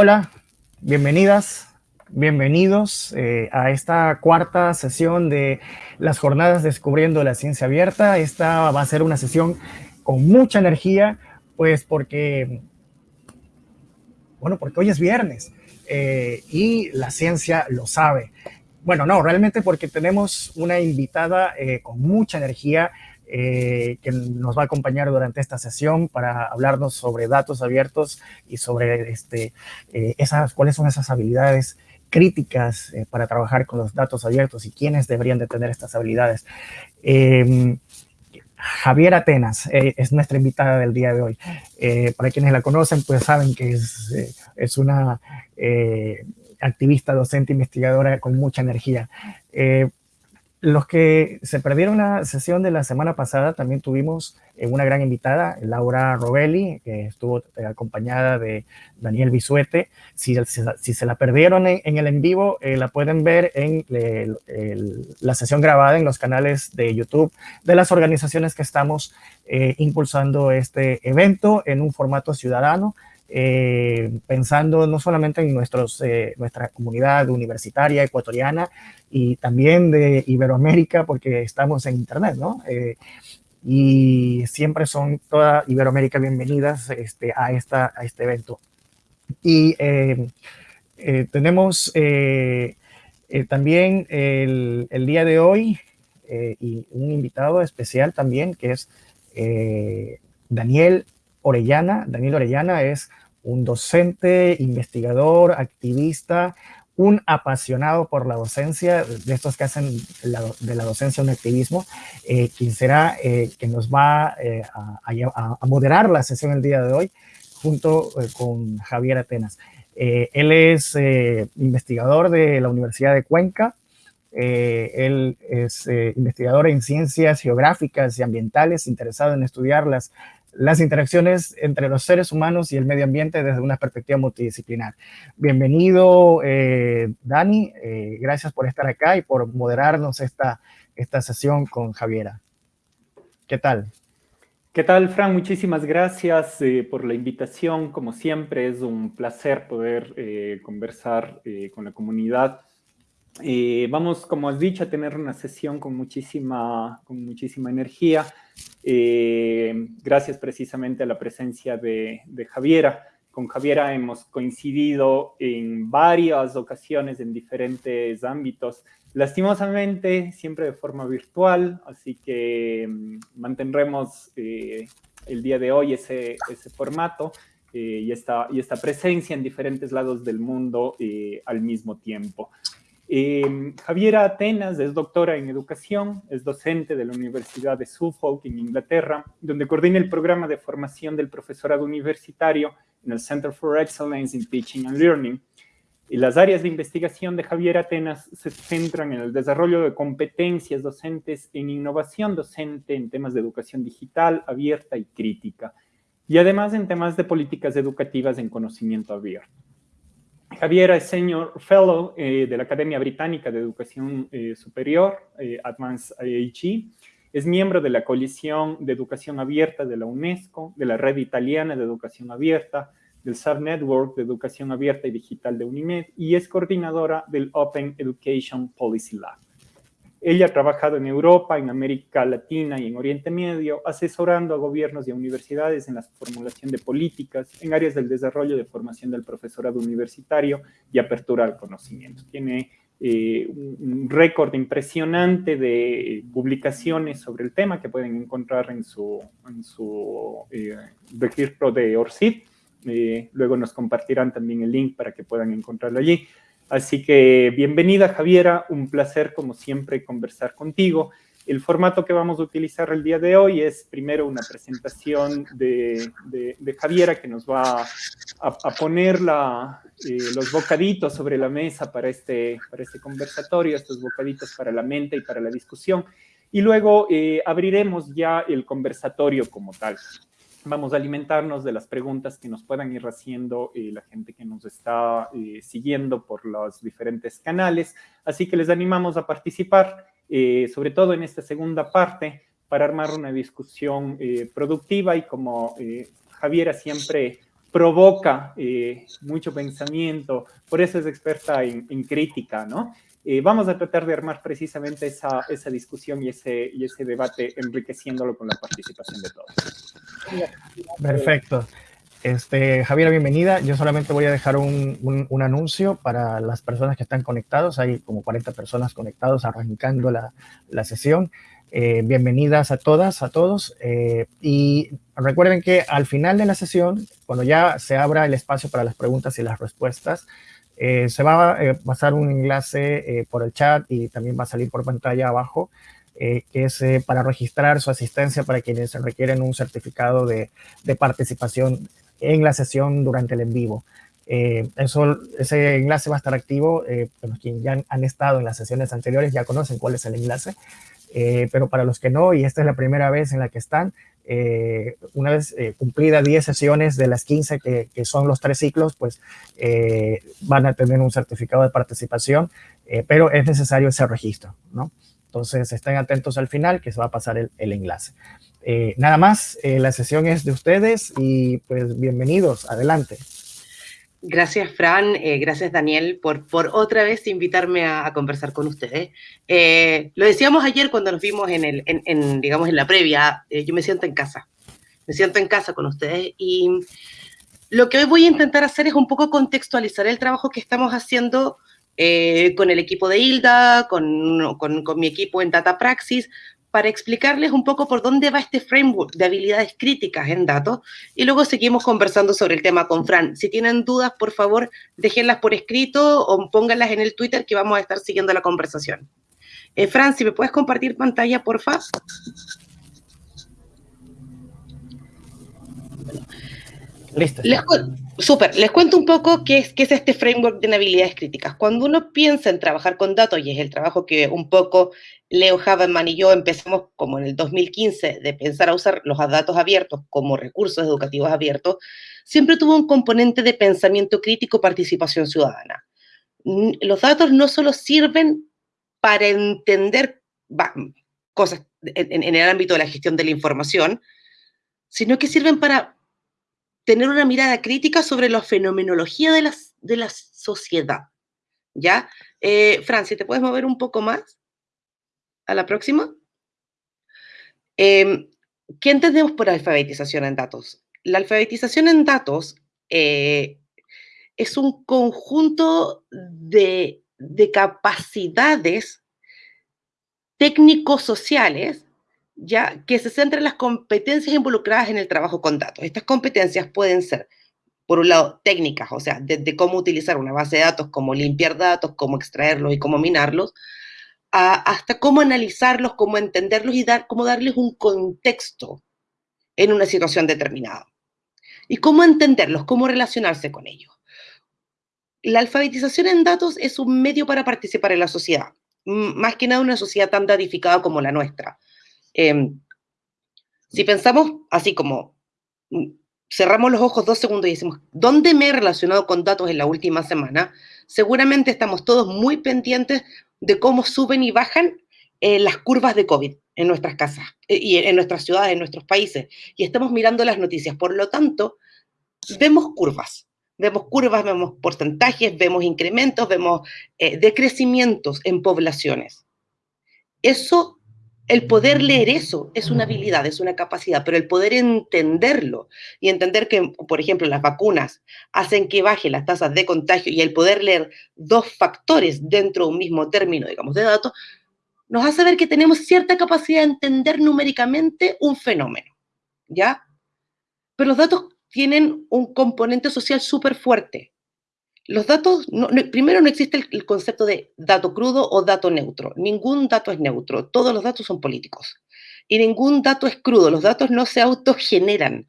Hola, bienvenidas, bienvenidos eh, a esta cuarta sesión de las jornadas Descubriendo la Ciencia Abierta. Esta va a ser una sesión con mucha energía, pues porque, bueno, porque hoy es viernes eh, y la ciencia lo sabe. Bueno, no, realmente porque tenemos una invitada eh, con mucha energía eh, que nos va a acompañar durante esta sesión para hablarnos sobre datos abiertos y sobre este, eh, esas, cuáles son esas habilidades críticas eh, para trabajar con los datos abiertos y quiénes deberían de tener estas habilidades. Em, Javier Atenas es nuestra invitada del día de hoy. para quienes la conocen, pues saben que es, es una activista, docente, investigadora con mucha energía. Los que se perdieron la sesión de la semana pasada, también tuvimos eh, una gran invitada, Laura Robelli, que estuvo eh, acompañada de Daniel Bisuete. Si, se la perdieron en, el en vivo, eh, la pueden ver en la sesión grabada en los canales de YouTube de las organizaciones que estamos impulsando este evento en un formato ciudadano. Eh, pensando no solamente en nuestros, eh, nuestra comunidad universitaria ecuatoriana y también de Iberoamérica, porque estamos en Internet, ¿no? Eh, y siempre son toda Iberoamérica bienvenidas este, a, esta, a este evento. Y tenemos también el, el, día de hoy y un invitado especial también, que es Daniel Orellana. Daniel Orellana es un docente, investigador, activista, un apasionado por la docencia, de estos que hacen de la docencia un activismo, eh, quien será eh, que nos va eh, a, moderar la sesión el día de hoy junto con Javier Atenas. él es investigador de la Universidad de Cuenca, él es investigador en ciencias geográficas y ambientales, interesado en estudiar las las interacciones entre los seres humanos y el medio ambiente desde una perspectiva multidisciplinar. Bienvenido, eh, Dani. Eh, gracias por estar acá y por moderarnos esta, esta sesión con Javiera. ¿Qué tal? ¿Qué tal, Fran? Muchísimas gracias eh, por la invitación. Como siempre, es un placer poder conversar con la comunidad. Vamos, como has dicho, a tener una sesión con muchísima, con muchísima energía. Eh, gracias precisamente a la presencia de, Javiera. Con Javiera hemos coincidido en varias ocasiones en diferentes ámbitos, lastimosamente siempre de forma virtual, así que mm, mantendremos eh, el día de hoy ese, ese formato eh, y, esta, y esta presencia en diferentes lados del mundo al mismo tiempo. Eh, Javiera Atenas es doctora en educación, es docente de la Universidad de Suffolk en Inglaterra, donde coordina el programa de formación del profesorado universitario en el Center for Excellence in Teaching and Learning. Y las áreas de investigación de Javiera Atenas se centran en el desarrollo de competencias docentes en innovación docente en temas de educación digital, abierta y crítica, y además en temas de políticas educativas en conocimiento abierto. Javiera es Senior Fellow eh, de la Academia Británica de Educación eh, Superior, eh, Advanced IHE. Es miembro de la Coalición de Educación Abierta de la UNESCO, de la Red Italiana de Educación Abierta, del Subnetwork de Educación Abierta y Digital de UNIMED y es coordinadora del Open Education Policy Lab. Ella ha trabajado en Europa, en América Latina y en Oriente Medio, asesorando a gobiernos y a universidades en la formulación de políticas en áreas del desarrollo de formación del profesorado universitario y apertura al conocimiento. Tiene eh, un récord impresionante de publicaciones sobre el tema que pueden encontrar en su, en su eh, de ORCID. Eh, luego nos compartirán también el link para que puedan encontrarlo allí. Así que bienvenida Javiera, un placer como siempre conversar contigo. El formato que vamos a utilizar el día de hoy es primero una presentación de, Javiera que nos va a, poner eh, los bocaditos sobre la mesa para este, para este conversatorio, estos bocaditos para la mente y para la discusión. Y luego eh, abriremos ya el conversatorio como tal vamos a alimentarnos de las preguntas que nos puedan ir haciendo eh, la gente que nos está eh, siguiendo por los diferentes canales. Así que les animamos a participar, eh, sobre todo en esta segunda parte, para armar una discusión productiva y como Javiera siempre provoca mucho pensamiento, por eso es experta en, crítica, ¿no? Eh, vamos a tratar de armar precisamente esa, esa discusión y ese, y ese debate enriqueciéndolo con la participación de todos. Perfecto. Este, Javier, bienvenida. Yo solamente voy a dejar un, un, anuncio para las personas que están conectados. Hay como 40 personas conectados arrancando la, la sesión. Eh, bienvenidas a todas, a todos. Eh, y recuerden que al final de la sesión, cuando ya se abra el espacio para las preguntas y las respuestas, eh, se va a pasar un enlace por el chat y también va a salir por pantalla abajo, que es para registrar su asistencia para quienes requieren un certificado de, participación en la sesión durante el en vivo. eso, ese enlace va a estar activo, los quienes ya han estado en las sesiones anteriores ya conocen cuál es el enlace, eh, pero para los que no, y esta es la primera vez en la que están, eh, una vez eh, cumplida 10 sesiones de las 15 que, son los tres ciclos, pues van a tener un certificado de participación, pero es necesario ese registro, ¿no? Entonces estén atentos al final que se va a pasar el enlace. nada más, la sesión es de ustedes y pues bienvenidos, adelante. Gracias, Fran. Eh, gracias, Daniel, por, por otra vez invitarme a, conversar con ustedes. Eh, lo decíamos ayer cuando nos vimos en, el, digamos, en la previa. Eh, yo me siento en casa. Me siento en casa con ustedes. Y lo que hoy voy a intentar hacer es un poco contextualizar el trabajo que estamos haciendo con el equipo de Hilda, con, con, con mi equipo en Data Praxis, para explicarles un poco por dónde va este framework de habilidades críticas en datos y luego seguimos conversando sobre el tema con Fran. Si tienen dudas, por favor, déjenlas por escrito o pónganlas en el Twitter que vamos a estar siguiendo la conversación. Eh, Fran, si me puedes compartir pantalla, por favor. Listo. Les, super, les cuento un poco qué es, qué es este framework de habilidades críticas. Cuando uno piensa en trabajar con datos, y es el trabajo que un poco Leo Haberman y yo empezamos como en el 2015 de pensar a usar los datos abiertos como recursos educativos abiertos, siempre tuvo un componente de pensamiento crítico, participación ciudadana. Los datos no solo sirven para entender cosas en, en el ámbito de la gestión de la información, sino que sirven para tener una mirada crítica sobre la fenomenología de la, de la sociedad. ¿Ya? Eh, Francia, ¿te puedes mover un poco más? A la próxima. Em, ¿Qué entendemos por alfabetización en datos? La alfabetización en datos eh, es un conjunto de, de capacidades técnico-sociales ya que se centra en las competencias involucradas en el trabajo con datos. Estas competencias pueden ser, por un lado, técnicas, o sea, desde cómo utilizar una base de datos, cómo limpiar datos, cómo extraerlos y cómo minarlos, hasta cómo analizarlos, cómo entenderlos y dar, cómo darles un contexto en una situación determinada. Y cómo entenderlos, cómo relacionarse con ellos. La alfabetización en datos es un medio para participar en la sociedad, más que nada una sociedad tan datificada como la nuestra Em, si pensamos así como mm, cerramos los ojos dos segundos y decimos, ¿dónde me he relacionado con datos en la última semana? Seguramente estamos todos muy pendientes de cómo suben y bajan eh, las curvas de COVID en nuestras casas eh, y en nuestras ciudades, en nuestros países. Y estamos mirando las noticias. Por lo tanto, vemos curvas. Vemos curvas, vemos porcentajes, vemos incrementos, vemos eh, decrecimientos en poblaciones. Eso el poder leer eso es una habilidad, es una capacidad, pero el poder entenderlo y entender que, por ejemplo, las vacunas hacen que bajen las tasas de contagio y el poder leer dos factores dentro de un mismo término, digamos, de datos, nos hace ver que tenemos cierta capacidad de entender numéricamente un fenómeno, ¿ya? Pero los datos tienen un componente social súper fuerte los datos, primero no existe el, concepto de dato crudo o dato neutro. Ningún dato es neutro, todos los datos son políticos. Y ningún dato es crudo, los datos no se autogeneran.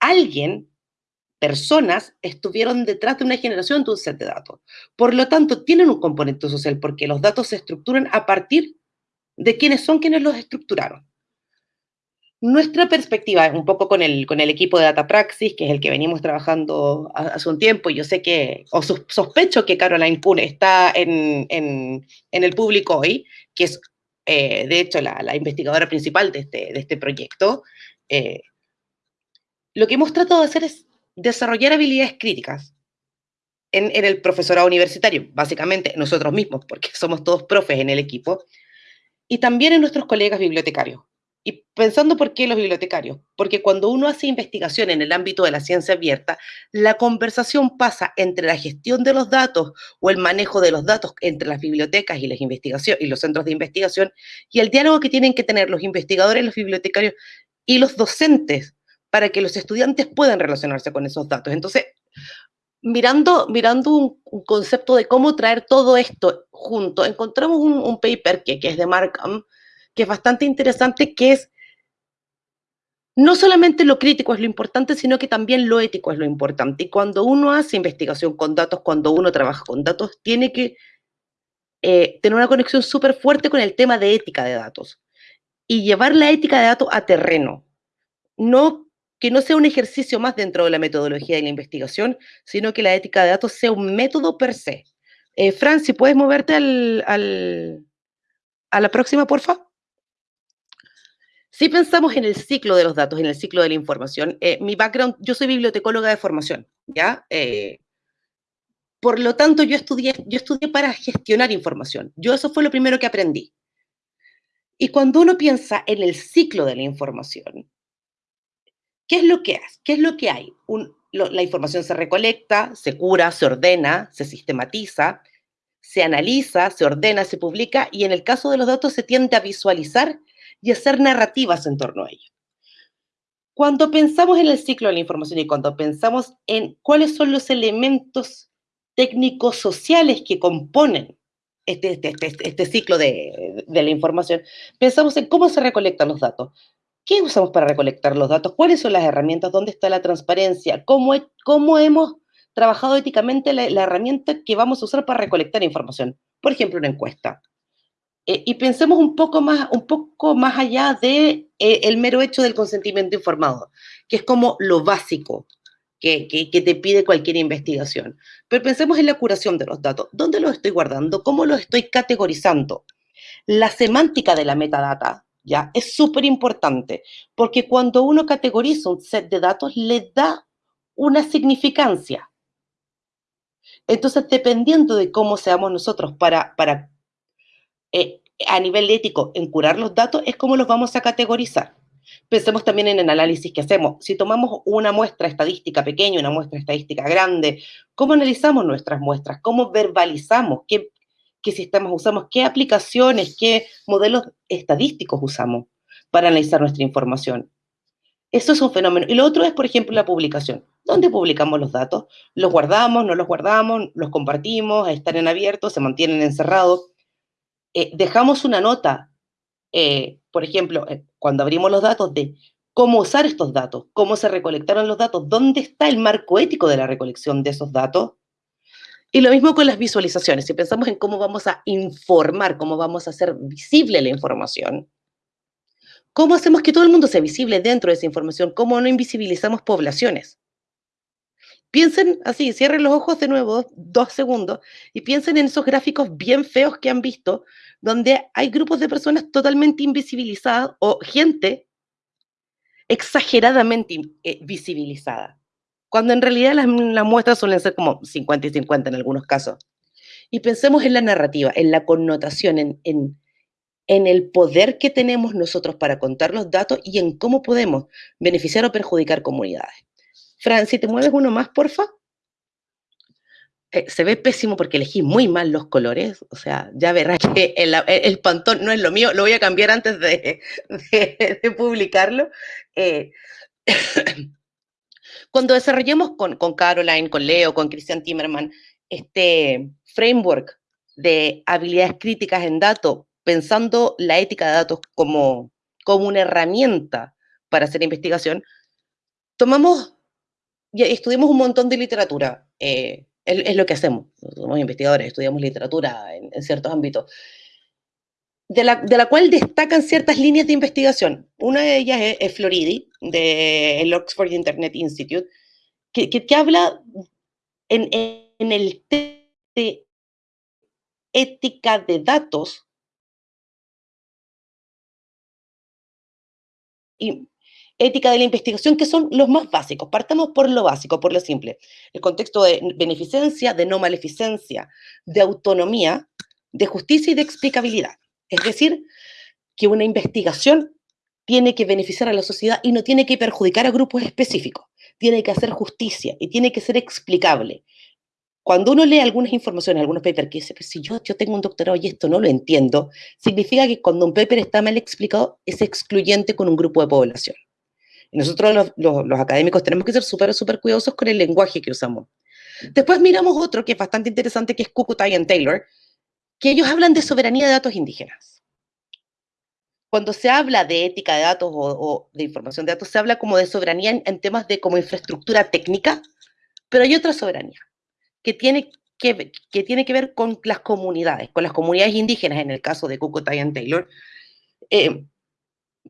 Alguien, personas, estuvieron detrás de una generación de un set de datos. Por lo tanto, tienen un componente social porque los datos se estructuran a partir de quiénes son quienes los estructuraron. Nuestra perspectiva, un poco con el, con el equipo de Data Praxis, que es el que venimos trabajando hace un tiempo, yo sé que, o sospecho que Caroline Kuhn está en, en, en el público hoy, que es eh, de hecho la, la, investigadora principal de este, de este proyecto. Eh, lo que hemos tratado de hacer es desarrollar habilidades críticas en, en, el profesorado universitario, básicamente nosotros mismos, porque somos todos profes en el equipo, y también en nuestros colegas bibliotecarios. Y pensando por qué los bibliotecarios, porque cuando uno hace investigación en el ámbito de la ciencia abierta, la conversación pasa entre la gestión de los datos o el manejo de los datos entre las bibliotecas y, las y los centros de investigación y el diálogo que tienen que tener los investigadores, los bibliotecarios y los docentes para que los estudiantes puedan relacionarse con esos datos. Entonces, mirando, mirando un, concepto de cómo traer todo esto junto, encontramos un, paper que, que, es de Markham, que es bastante interesante, que es no solamente lo crítico es lo importante, sino que también lo ético es lo importante. Y cuando uno hace investigación con datos, cuando uno trabaja con datos, tiene que eh, tener una conexión súper fuerte con el tema de ética de datos y llevar la ética de datos a terreno. No que no sea un ejercicio más dentro de la metodología de la investigación, sino que la ética de datos sea un método per se. Eh, Fran, si puedes moverte al, a la próxima, por favor. Si pensamos en el ciclo de los datos, en el ciclo de la información, eh, mi background, yo soy bibliotecóloga de formación, ¿ya? Eh, por lo tanto, yo estudié, yo estudié para gestionar información. Yo eso fue lo primero que aprendí. Y cuando uno piensa en el ciclo de la información, ¿qué es lo que hace? ¿Qué es lo que hay? la información se recolecta, se cura, se ordena, se sistematiza, se analiza, se ordena, se publica y en el caso de los datos se tiende a visualizar y hacer narrativas en torno a ello. Cuando pensamos en el ciclo de la información y cuando pensamos en cuáles son los elementos técnicos sociales que componen este, este, este, este ciclo de, de, la información, pensamos en cómo se recolectan los datos. ¿Qué usamos para recolectar los datos? ¿Cuáles son las herramientas? ¿Dónde está la transparencia? ¿Cómo, cómo hemos trabajado éticamente la herramienta que vamos a usar para recolectar información? Por ejemplo, una encuesta. Eh, y pensemos un poco más, un poco más allá de eh, el mero hecho del consentimiento informado, que es como lo básico que, que, te pide cualquier investigación. Pero pensemos en la curación de los datos. ¿Dónde los estoy guardando? ¿Cómo los estoy categorizando? La semántica de la metadata, ¿ya? Es súper importante, porque cuando uno categoriza un set de datos, le da una significancia. Entonces, dependiendo de cómo seamos nosotros para, para eh, a nivel ético en curar los datos es cómo los vamos a categorizar. Pensemos también en el análisis que hacemos. Si tomamos una muestra estadística pequeña, una muestra estadística grande, ¿cómo analizamos nuestras muestras? ¿Cómo verbalizamos? ¿Qué, qué sistemas usamos? ¿Qué aplicaciones? ¿Qué modelos estadísticos usamos para analizar nuestra información? Eso es un fenómeno. Y lo otro es, por ejemplo, la publicación. ¿Dónde publicamos los datos? ¿Los guardamos? ¿No los guardamos? ¿Los compartimos? ¿Están en abierto? ¿Se mantienen encerrados? Eh, dejamos una nota, eh, por ejemplo, eh, cuando abrimos los datos de cómo usar estos datos, cómo se recolectaron los datos, dónde está el marco ético de la recolección de esos datos. Y lo mismo con las visualizaciones. Si pensamos en cómo vamos a informar, cómo vamos a hacer visible la información, ¿cómo hacemos que todo el mundo sea visible dentro de esa información? ¿Cómo no invisibilizamos poblaciones? Piensen así, cierren los ojos de nuevo, dos segundos, y piensen en esos gráficos bien feos que han visto, donde hay grupos de personas totalmente invisibilizadas o gente exageradamente eh, visibilizada, cuando en realidad las, muestras suelen ser como 50 y 50 en algunos casos. Y pensemos en la narrativa, en la connotación, en, en, en el poder que tenemos nosotros para contar los datos y en cómo podemos beneficiar o perjudicar comunidades. Fran, si te mueves uno más, porfa. Eh, se ve pésimo porque elegí muy mal los colores, o sea, ya verás que el, pantón no es lo mío, lo voy a cambiar antes de, publicarlo. Eh, cuando desarrollemos con, con, Caroline, con Leo, con Christian Timmerman, este framework de habilidades críticas en datos, pensando la ética de datos como, como una herramienta para hacer investigación, tomamos y estudiamos un montón de literatura. Eh, es, lo que hacemos. Somos investigadores, estudiamos literatura en, ciertos ámbitos. De la, de la, cual destacan ciertas líneas de investigación. Una de ellas es, Floridi, del Oxford Internet Institute, que, que, habla en, en el de ética de datos y ética de la investigación, que son los más básicos. Partamos por lo básico, por lo simple. El contexto de beneficencia, de no maleficencia, de autonomía, de justicia y de explicabilidad. Es decir, que una investigación tiene que beneficiar a la sociedad y no tiene que perjudicar a grupos específicos. Tiene que hacer justicia y tiene que ser explicable. Cuando uno lee algunas informaciones, algunos papers que dice, si yo, yo tengo un doctorado y esto no lo entiendo, significa que cuando un paper está mal explicado es excluyente con un grupo de población. Nosotros los, académicos tenemos que ser súper, súper cuidadosos con el lenguaje que usamos. Después miramos otro que es bastante interesante, que es Kukutai y Taylor, que ellos hablan de soberanía de datos indígenas. Cuando se habla de ética de datos o, de información de datos, se habla como de soberanía en, temas de como infraestructura técnica, pero hay otra soberanía que tiene que, que, tiene que ver con las comunidades, con las comunidades indígenas, en el caso de Kukutai y Taylor, eh,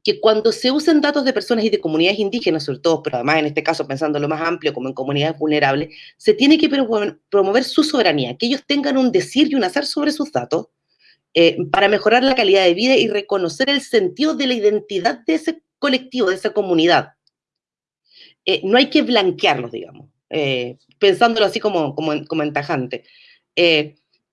que cuando se usan datos de personas y de comunidades indígenas, sobre todo, pero además en este caso pensando lo más amplio como en comunidades vulnerables, se tiene que promover su soberanía, que ellos tengan un decir y un hacer sobre sus datos eh, para mejorar la calidad de vida y reconocer el sentido de la identidad de ese colectivo, de esa comunidad. Eh, no hay que blanquearlos, digamos, eh, pensándolo así como, como, como entajante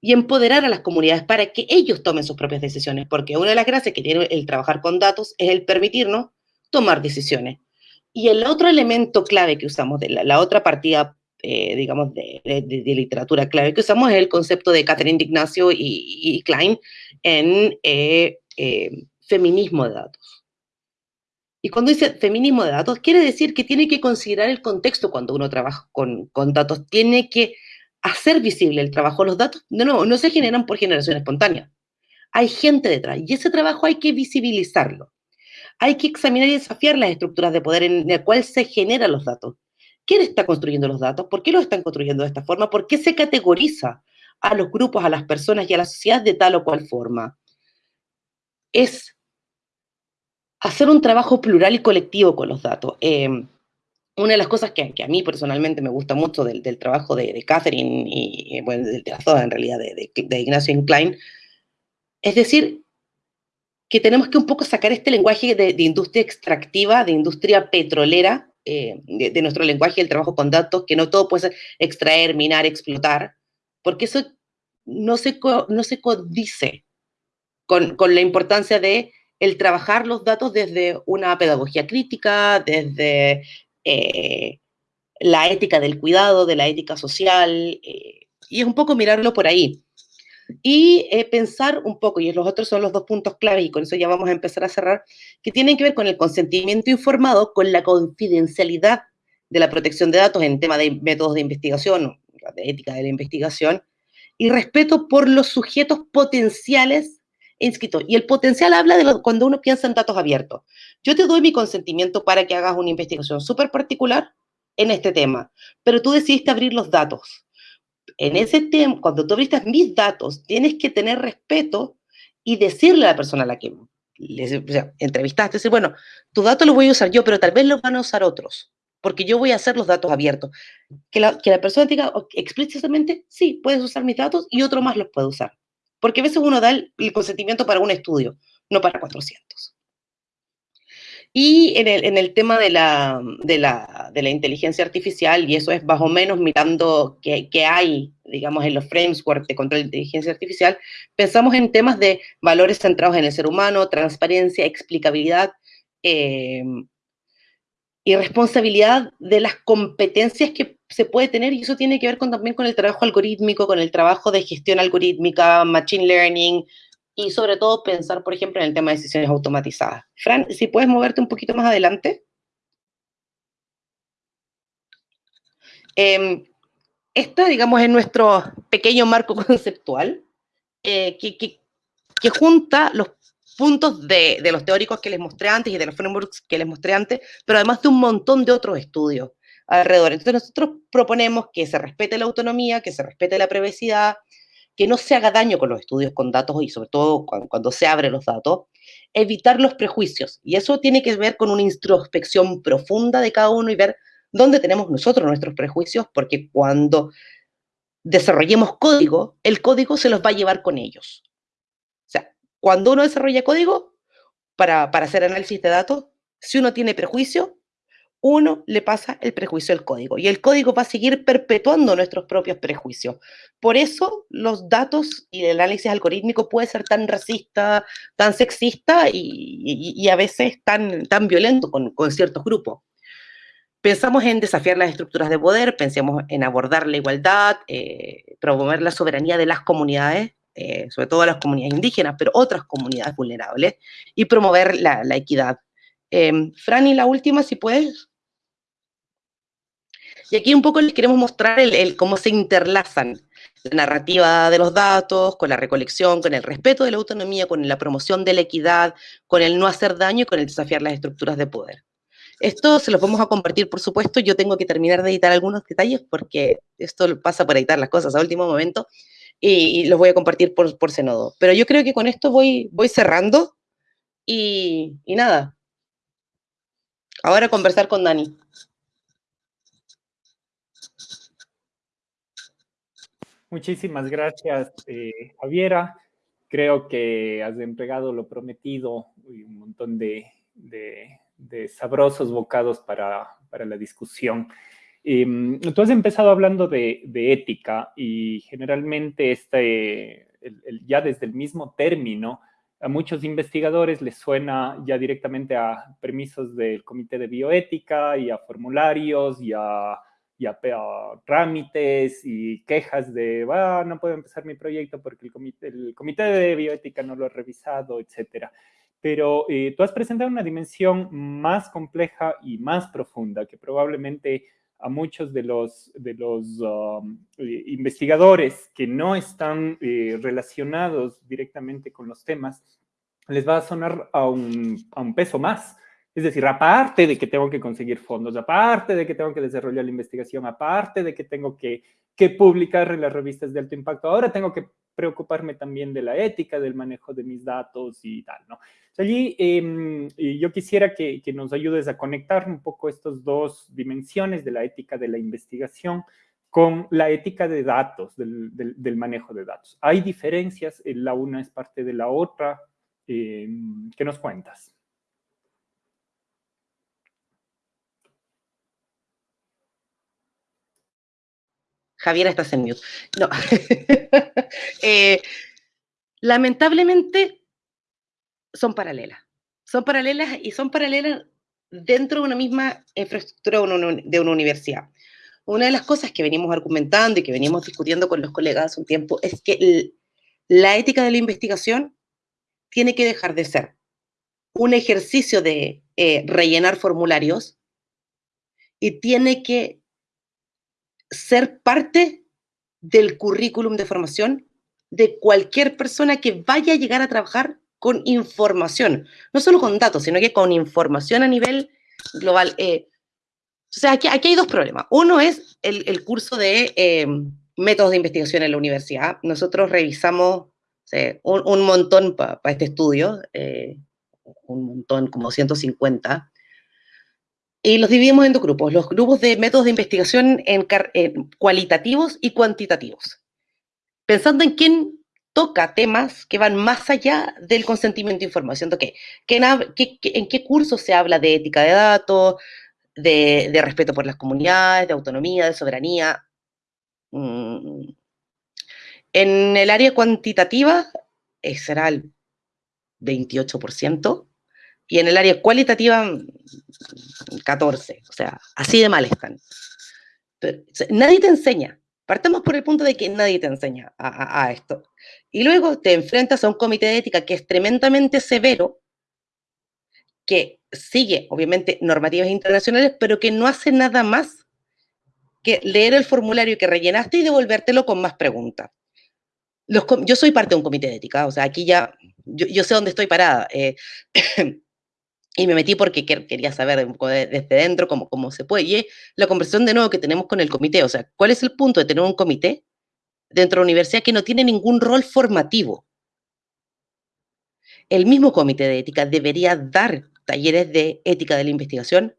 y empoderar a las comunidades para que ellos tomen sus propias decisiones, porque una de las gracias que tiene el trabajar con datos es el permitirnos tomar decisiones. Y el otro elemento clave que usamos, de la, otra partida, eh, digamos, de, literatura clave que usamos es el concepto de Catherine D'Ignacio y, Klein en eh, eh, feminismo de datos. Y cuando dice feminismo de datos, quiere decir que tiene que considerar el contexto cuando uno trabaja con, con datos, tiene que hacer visible el trabajo. Los datos, de no se generan por generación espontánea. Hay gente detrás y ese trabajo hay que visibilizarlo. Hay que examinar y desafiar las estructuras de poder en el cual se generan los datos. ¿Quién está construyendo los datos? ¿Por qué los están construyendo de esta forma? ¿Por qué se categoriza a los grupos, a las personas y a la sociedad de tal o cual forma? Es hacer un trabajo plural y colectivo con los datos. Eh, una de las cosas que, a mí personalmente me gusta mucho del, trabajo de, Catherine y, bueno, de, las en realidad, de, Ignacio Klein, es decir, que tenemos que un poco sacar este lenguaje de, industria extractiva, de industria petrolera, eh, de, nuestro lenguaje del trabajo con datos, que no todo puede ser extraer, minar, explotar, porque eso no se, no se codice con, con la importancia de el trabajar los datos desde una pedagogía crítica, desde eh, la ética del cuidado, de la ética social, eh, y es un poco mirarlo por ahí. Y eh, pensar un poco, y los otros son los dos puntos clave, y con eso ya vamos a empezar a cerrar, que tienen que ver con el consentimiento informado, con la confidencialidad de la protección de datos en tema de métodos de investigación, de ética de la investigación, y respeto por los sujetos potenciales inscritos. Y el potencial habla de cuando uno piensa en datos abiertos. Yo te doy mi consentimiento para que hagas una investigación súper particular en este tema, pero tú decidiste abrir los datos. En ese tema, cuando tú abriste mis datos, tienes que tener respeto y decirle a la persona a la que entrevistaste, decir, bueno, tu dato lo voy a usar yo, pero tal vez lo van a usar otros, porque yo voy a hacer los datos abiertos. Que la, que la persona diga explícitamente, sí, puedes usar mis datos y otro más los puede usar. Porque a veces uno da el, consentimiento para un estudio, no para 400. Y en el, en el tema de la, de, la, de la, inteligencia artificial, y eso es más o menos mirando qué, qué hay, digamos, en los frameworks de control de inteligencia artificial, pensamos en temas de valores centrados en el ser humano, transparencia, explicabilidad, eh, y responsabilidad de las competencias que se puede tener, y eso tiene que ver con, también con el trabajo algorítmico, con el trabajo de gestión algorítmica, machine learning, y sobre todo pensar, por ejemplo, en el tema de decisiones automatizadas. Fran, si puedes moverte un poquito más adelante. Eh, esta, digamos, es nuestro pequeño marco conceptual eh, que, que, que junta los puntos de, de, los teóricos que les mostré antes y de los frameworks que les mostré antes, pero además de un montón de otros estudios alrededor. Entonces nosotros proponemos que se respete la autonomía, que se respete la privacidad, que no se haga daño con los estudios con datos y sobre todo cuando, se abren los datos, evitar los prejuicios. Y eso tiene que ver con una introspección profunda de cada uno y ver dónde tenemos nosotros nuestros prejuicios, porque cuando desarrollemos código, el código se los va a llevar con ellos. Cuando uno desarrolla código para, para hacer análisis de datos, Si uno tiene prejuicio, uno le pasa el prejuicio al código y el código va a seguir perpetuando nuestros propios prejuicios. Por eso los datos y el análisis algorítmico puede ser tan racista, tan sexista y, a veces tan, tan violento con, ciertos grupos. Pensamos en desafiar las estructuras de poder, pensemos en abordar la igualdad, eh, promover la soberanía de las comunidades, eh, sobre todo las comunidades indígenas, pero otras comunidades vulnerables, y promover la, equidad. Eh, la última, si puedes. Y aquí un poco les queremos mostrar cómo se interlazan la narrativa de los datos, con la recolección, con el respeto de la autonomía, con la promoción de la equidad, con el no hacer daño y con el desafiar las estructuras de poder. Esto se los vamos a compartir, por supuesto. Yo tengo que terminar de editar algunos detalles porque esto pasa por editar las cosas a último momento y, los voy a compartir por, por Senodo. Pero yo creo que con esto voy, voy cerrando y, y nada. Ahora conversar con Dani. Muchísimas gracias, eh, Javiera. Creo que has entregado lo prometido y un montón de, sabrosos bocados para, la discusión. Em, tú has empezado hablando de, ética y generalmente este, ya desde el mismo término, a muchos investigadores les suena ya directamente a permisos del Comité de Bioética y a formularios y a y a, trámites y quejas de, ah, no puedo empezar mi proyecto porque el comité, el comité de bioética no lo ha revisado, etcétera. Pero eh, tú has presentado una dimensión más compleja y más profunda que probablemente a muchos de los, de los um, eh, investigadores que no están eh, relacionados directamente con los temas, les va a sonar a un, a un peso más es decir, aparte de que tengo que conseguir fondos, aparte de que tengo que desarrollar la investigación, aparte de que tengo que, publicar en las revistas de alto impacto, ahora tengo que preocuparme también de la ética, del manejo de mis datos y tal, ¿no? allí em, yo quisiera que, nos ayudes a conectar un poco estas dos dimensiones de la ética de la investigación con la ética de datos, del, manejo de datos. ¿Hay diferencias? ¿La una es parte de la otra? Em, ¿Qué nos cuentas? Javier, estás en mute. No. Eh, lamentablemente son paralelas. Son paralelas y son paralelas dentro de una misma infraestructura de una universidad. Una de las cosas que venimos argumentando y que venimos discutiendo con los colegas hace un tiempo es que la ética de la investigación tiene que dejar de ser un ejercicio de eh, rellenar formularios y tiene que ser parte del currículum de formación de cualquier persona que vaya a llegar a trabajar con información, no solo con datos, sino que con información a nivel global. Eh, o sea, aquí, aquí, hay dos problemas. Uno es el, curso de em, métodos de investigación en la universidad. Nosotros revisamos un, montón para este estudio, eh, un montón, como 150, y los dividimos en dos grupos, los grupos de métodos de investigación cualitativos y cuantitativos, pensando en quién toca temas que van más allá del consentimiento de información. ¿Qué, en qué curso se habla de ética de datos, de, respeto por las comunidades, de autonomía, de soberanía? Mm. En el área cuantitativa eh, será el 28%, y en el área cualitativa 14, o sea, así de mal están. nadie te enseña. Partamos por el punto de que nadie te enseña a, esto. Y luego te enfrentas a un comité de ética que es tremendamente severo, que sigue, obviamente, normativas internacionales, pero que no hace nada más que leer el formulario que rellenaste y devolvértelo con más preguntas. yo soy parte de un comité de ética, o sea, aquí ya, yo, sé dónde estoy parada. Eh, y me metí porque quería saber desde dentro cómo, cómo se puede. Y la conversación de nuevo que tenemos con el comité, o sea, ¿cuál es el punto de tener un comité dentro de la universidad que no tiene ningún rol formativo? El mismo comité de ética debería dar talleres de ética de la investigación.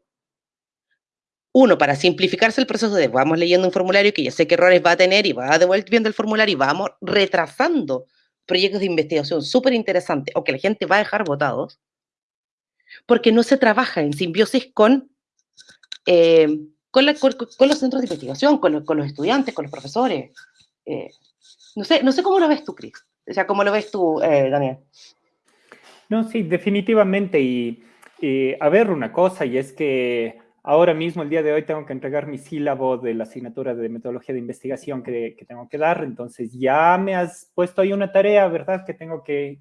Uno, para simplificarse el proceso de vamos leyendo un formulario que ya sé qué errores va a tener y va devolviendo el formulario y vamos retrasando proyectos de investigación súper interesantes o que la gente va a dejar votados porque no se trabaja en simbiosis con, eh, con, los centros de investigación, con, los estudiantes, con los profesores. Eh, no, sé, no sé cómo lo ves tú, Cris. O sea, ¿cómo lo ves tú, eh, Daniel? No, sí, definitivamente. Y, a ver, una cosa, y es que ahora mismo, el día de hoy, tengo que entregar mi sílabo de la asignatura de metodología de investigación que, tengo que dar. Entonces, ya me has puesto ahí una tarea, ¿verdad? Que tengo que,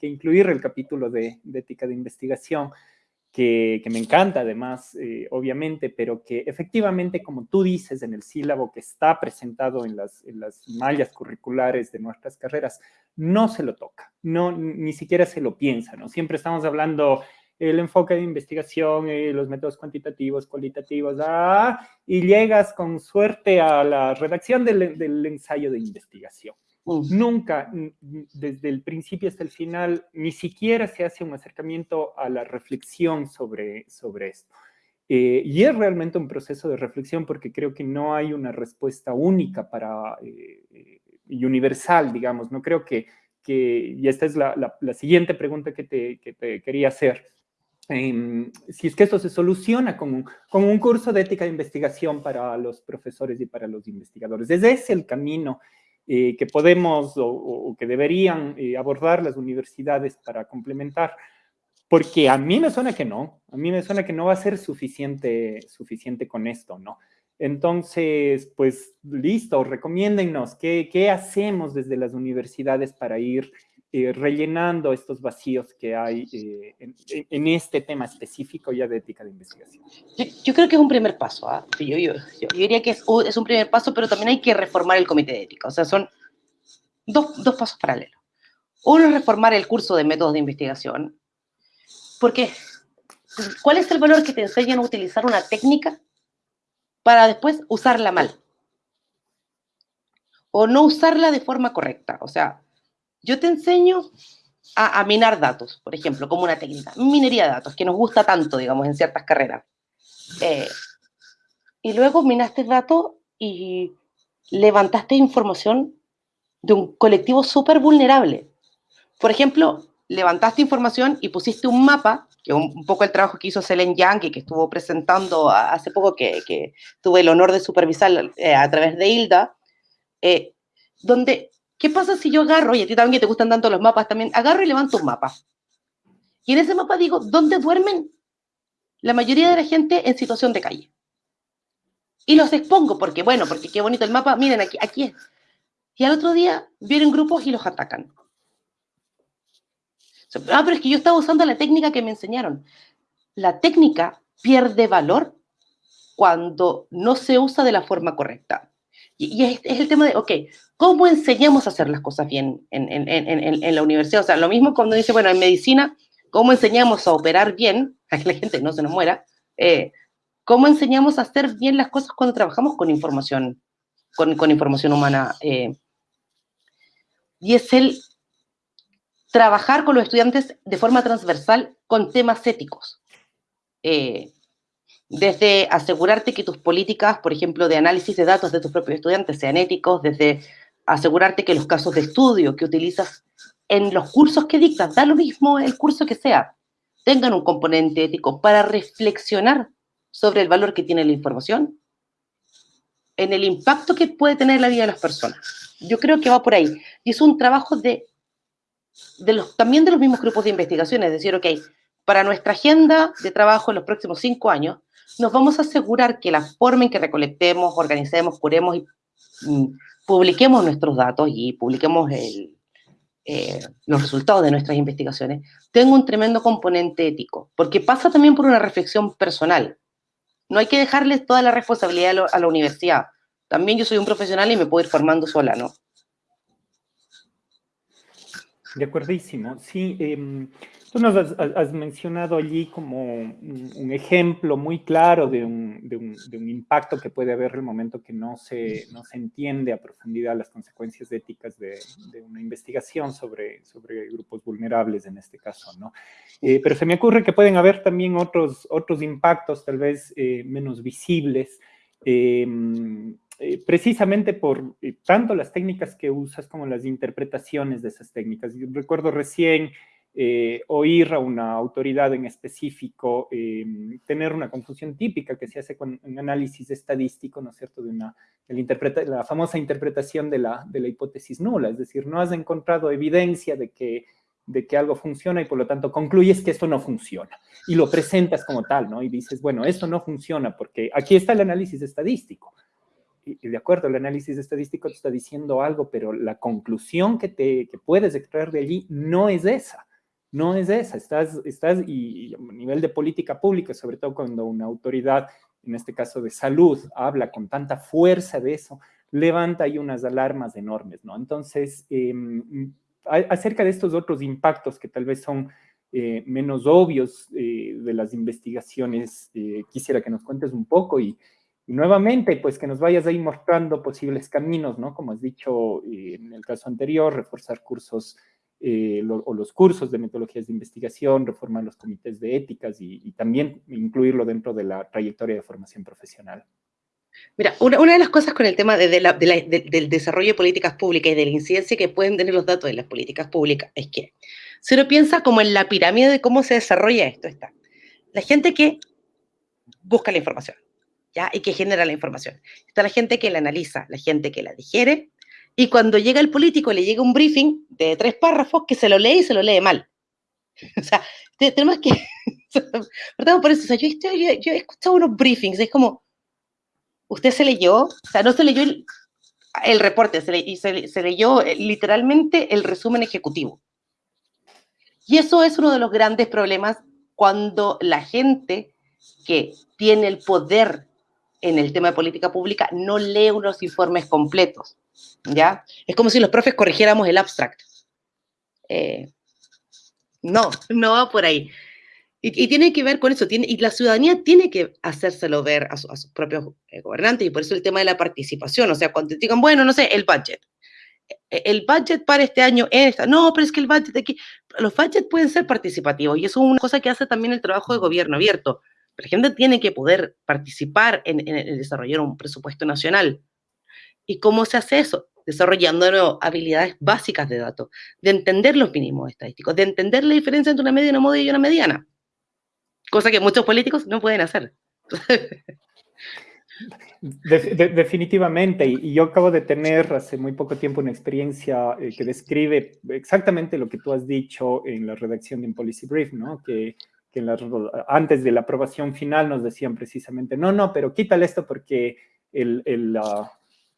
incluir el capítulo de, de ética de investigación que, me encanta además, eh, obviamente, pero que efectivamente, como tú dices en el sílabo que está presentado en las, las mallas curriculares de nuestras carreras, no se lo toca, no, ni siquiera se lo piensa, ¿no? Siempre estamos hablando el enfoque de investigación, eh, los métodos cuantitativos, cualitativos, ah, y llegas con suerte a la redacción del ensayo de investigación. Nunca, desde el principio hasta el final, ni siquiera se hace un acercamiento a la reflexión sobre, sobre esto. Eh, y es realmente un proceso de reflexión porque creo que no hay una respuesta única para, eh, eh, y universal, digamos. No creo que, que y esta es la, la, siguiente pregunta que te, que te quería hacer. Em, si es que esto se soluciona con un, con un curso de ética de investigación para los profesores y para los investigadores. Ese es el camino eh, que podemos o, que deberían eh, abordar las universidades para complementar, porque a mí me suena que no, a mí me suena que no va a ser suficiente, suficiente con esto, ¿no? Entonces, pues listo, recomiéndennos qué, qué hacemos desde las universidades para ir eh, rellenando estos vacíos que hay eh, en, este tema específico ya de ética de investigación? Yo, creo que es un primer paso. ¿ah? Yo, yo, yo, diría que es, es, un primer paso, pero también hay que reformar el comité de ética. O sea, son dos, dos pasos paralelos. Uno es reformar el curso de métodos de investigación, porque ¿cuál es el valor que te enseñan a utilizar una técnica para después usarla mal? O no usarla de forma correcta. O sea, yo te enseño a, minar datos, por ejemplo, como una técnica, minería de datos, que nos gusta tanto, digamos, en ciertas carreras. Eh, y luego minaste datos y levantaste información de un colectivo súper vulnerable. Por ejemplo, levantaste información y pusiste un mapa, que es un, poco el trabajo que hizo Selen Yang, que estuvo presentando hace poco, que, tuve el honor de supervisar eh, a través de Hilda, eh, donde ¿Qué pasa si yo agarro, y a ti también te gustan tanto los mapas también, agarro y levanto un mapa? Y en ese mapa digo, ¿dónde duermen la mayoría de la gente en situación de calle? Y los expongo, porque bueno, porque qué bonito el mapa, miren, aquí, aquí es. Y al otro día vienen grupos y los atacan. Ah, pero es que yo estaba usando la técnica que me enseñaron. La técnica pierde valor cuando no se usa de la forma correcta. Y, es, el tema de, ok, ¿cómo enseñamos a hacer las cosas bien en, la universidad? O sea, lo mismo cuando dice, bueno, en medicina, ¿cómo enseñamos a operar bien? A que la gente no se nos muera. Eh, ¿Cómo enseñamos a hacer bien las cosas cuando trabajamos con información, con, información humana? Eh, y es el trabajar con los estudiantes de forma transversal con temas éticos. Eh, desde asegurarte que tus políticas, por ejemplo, de análisis de datos de tus propios estudiantes sean éticos, desde asegurarte que los casos de estudio que utilizas en los cursos que dictas, da lo mismo el curso que sea, tengan un componente ético para reflexionar sobre el valor que tiene la información, en el impacto que puede tener la vida de las personas. Yo creo que va por ahí. Y es un trabajo de, de los, también de los mismos grupos de investigación, es decir, ok, para nuestra agenda de trabajo en los próximos cinco años, nos vamos a asegurar que la forma en que recolectemos, organicemos, curemos y publiquemos nuestros datos y publiquemos eh, los resultados de nuestras investigaciones tenga un tremendo componente ético, porque pasa también por una reflexión personal. No hay que dejarles toda la responsabilidad a, la universidad. También yo soy un profesional y me puedo ir formando sola, ¿no? De acuerdísimo. Sí, eh, Tú nos has, mencionado allí como un, ejemplo muy claro de un, de, un, de un, impacto que puede haber el momento que no se, no se entiende a profundidad las consecuencias éticas de, una investigación sobre, sobre grupos vulnerables en este caso, ¿no? Eh, pero se me ocurre que pueden haber también otros, otros impactos tal vez eh, menos visibles, em, eh, precisamente por tanto las técnicas que usas como las interpretaciones de esas técnicas. Yo recuerdo recién eh, oír a una autoridad en específico, em, tener una confusión típica que se hace con un análisis estadístico, ¿no es cierto?, de una, la, famosa interpretación de la, de la hipótesis nula, es decir, no has encontrado evidencia de que, de que algo funciona y por lo tanto concluyes que esto no funciona y lo presentas como tal, ¿no? Y dices, bueno, esto no funciona porque aquí está el análisis estadístico. Y, de acuerdo, el análisis estadístico te está diciendo algo, pero la conclusión que, te, que puedes extraer de allí no es esa no es esa. Estás, estás y, a nivel de política pública, sobre todo cuando una autoridad, en este caso de salud, habla con tanta fuerza de eso, levanta ahí unas alarmas enormes, ¿no? Entonces, em, acerca de estos otros impactos que tal vez son eh, menos obvios eh, de las investigaciones, eh, quisiera que nos cuentes un poco y, y, nuevamente, pues que nos vayas ahí mostrando posibles caminos, ¿no? Como has dicho en el caso anterior, reforzar cursos eh, o los cursos de metodologías de investigación, reformar los comités de éticas y, también incluirlo dentro de la trayectoria de formación profesional. Mira, una, de las cosas con el tema de, del desarrollo de políticas públicas y de la incidencia que pueden tener los datos de las políticas públicas es que si uno piensa como en la pirámide de cómo se desarrolla esto, está la gente que busca la información, ¿ya? Y que genera la información. Está la gente que la analiza, la gente que la digiere y cuando llega el político le llega un briefing de tres párrafos que se lo lee y se lo lee mal. O sea, tenemos que... Perdón por eso, o sea, yo, he escuchado unos briefings, es como, usted se leyó, o sea, no se leyó el, reporte, se, se, se leyó eh, literalmente el resumen ejecutivo. Y eso es uno de los grandes problemas cuando la gente que tiene el poder en el tema de política pública no lee unos informes completos. ¿Ya? Es como si los profes corrigiéramos el abstract. Eh, no, no va por ahí. Y, tiene que ver con eso, tiene, y la ciudadanía tiene que hacérselo ver a, sus propios eh, gobernantes, y por eso el tema de la participación, o sea, cuando digan, bueno, no sé, el budget, e, el budget para este año es no, pero es que el budget aquí, los budgets pueden ser participativos, y eso es una cosa que hace también el trabajo de gobierno abierto. La gente tiene que poder participar en, en el desarrollar un presupuesto nacional. ¿Y cómo se hace eso? desarrollando habilidades básicas de datos, de entender los mínimos estadísticos, de entender la diferencia entre una media, una moda y una mediana, cosa que muchos políticos no pueden hacer. definitivamente, y, yo acabo de tener hace muy poco tiempo una experiencia eh, que describe exactamente lo que tú has dicho en la redacción de un Policy Brief, ¿no? Que, que antes de la aprobación final nos decían precisamente, no, no, pero quítale esto porque el, el,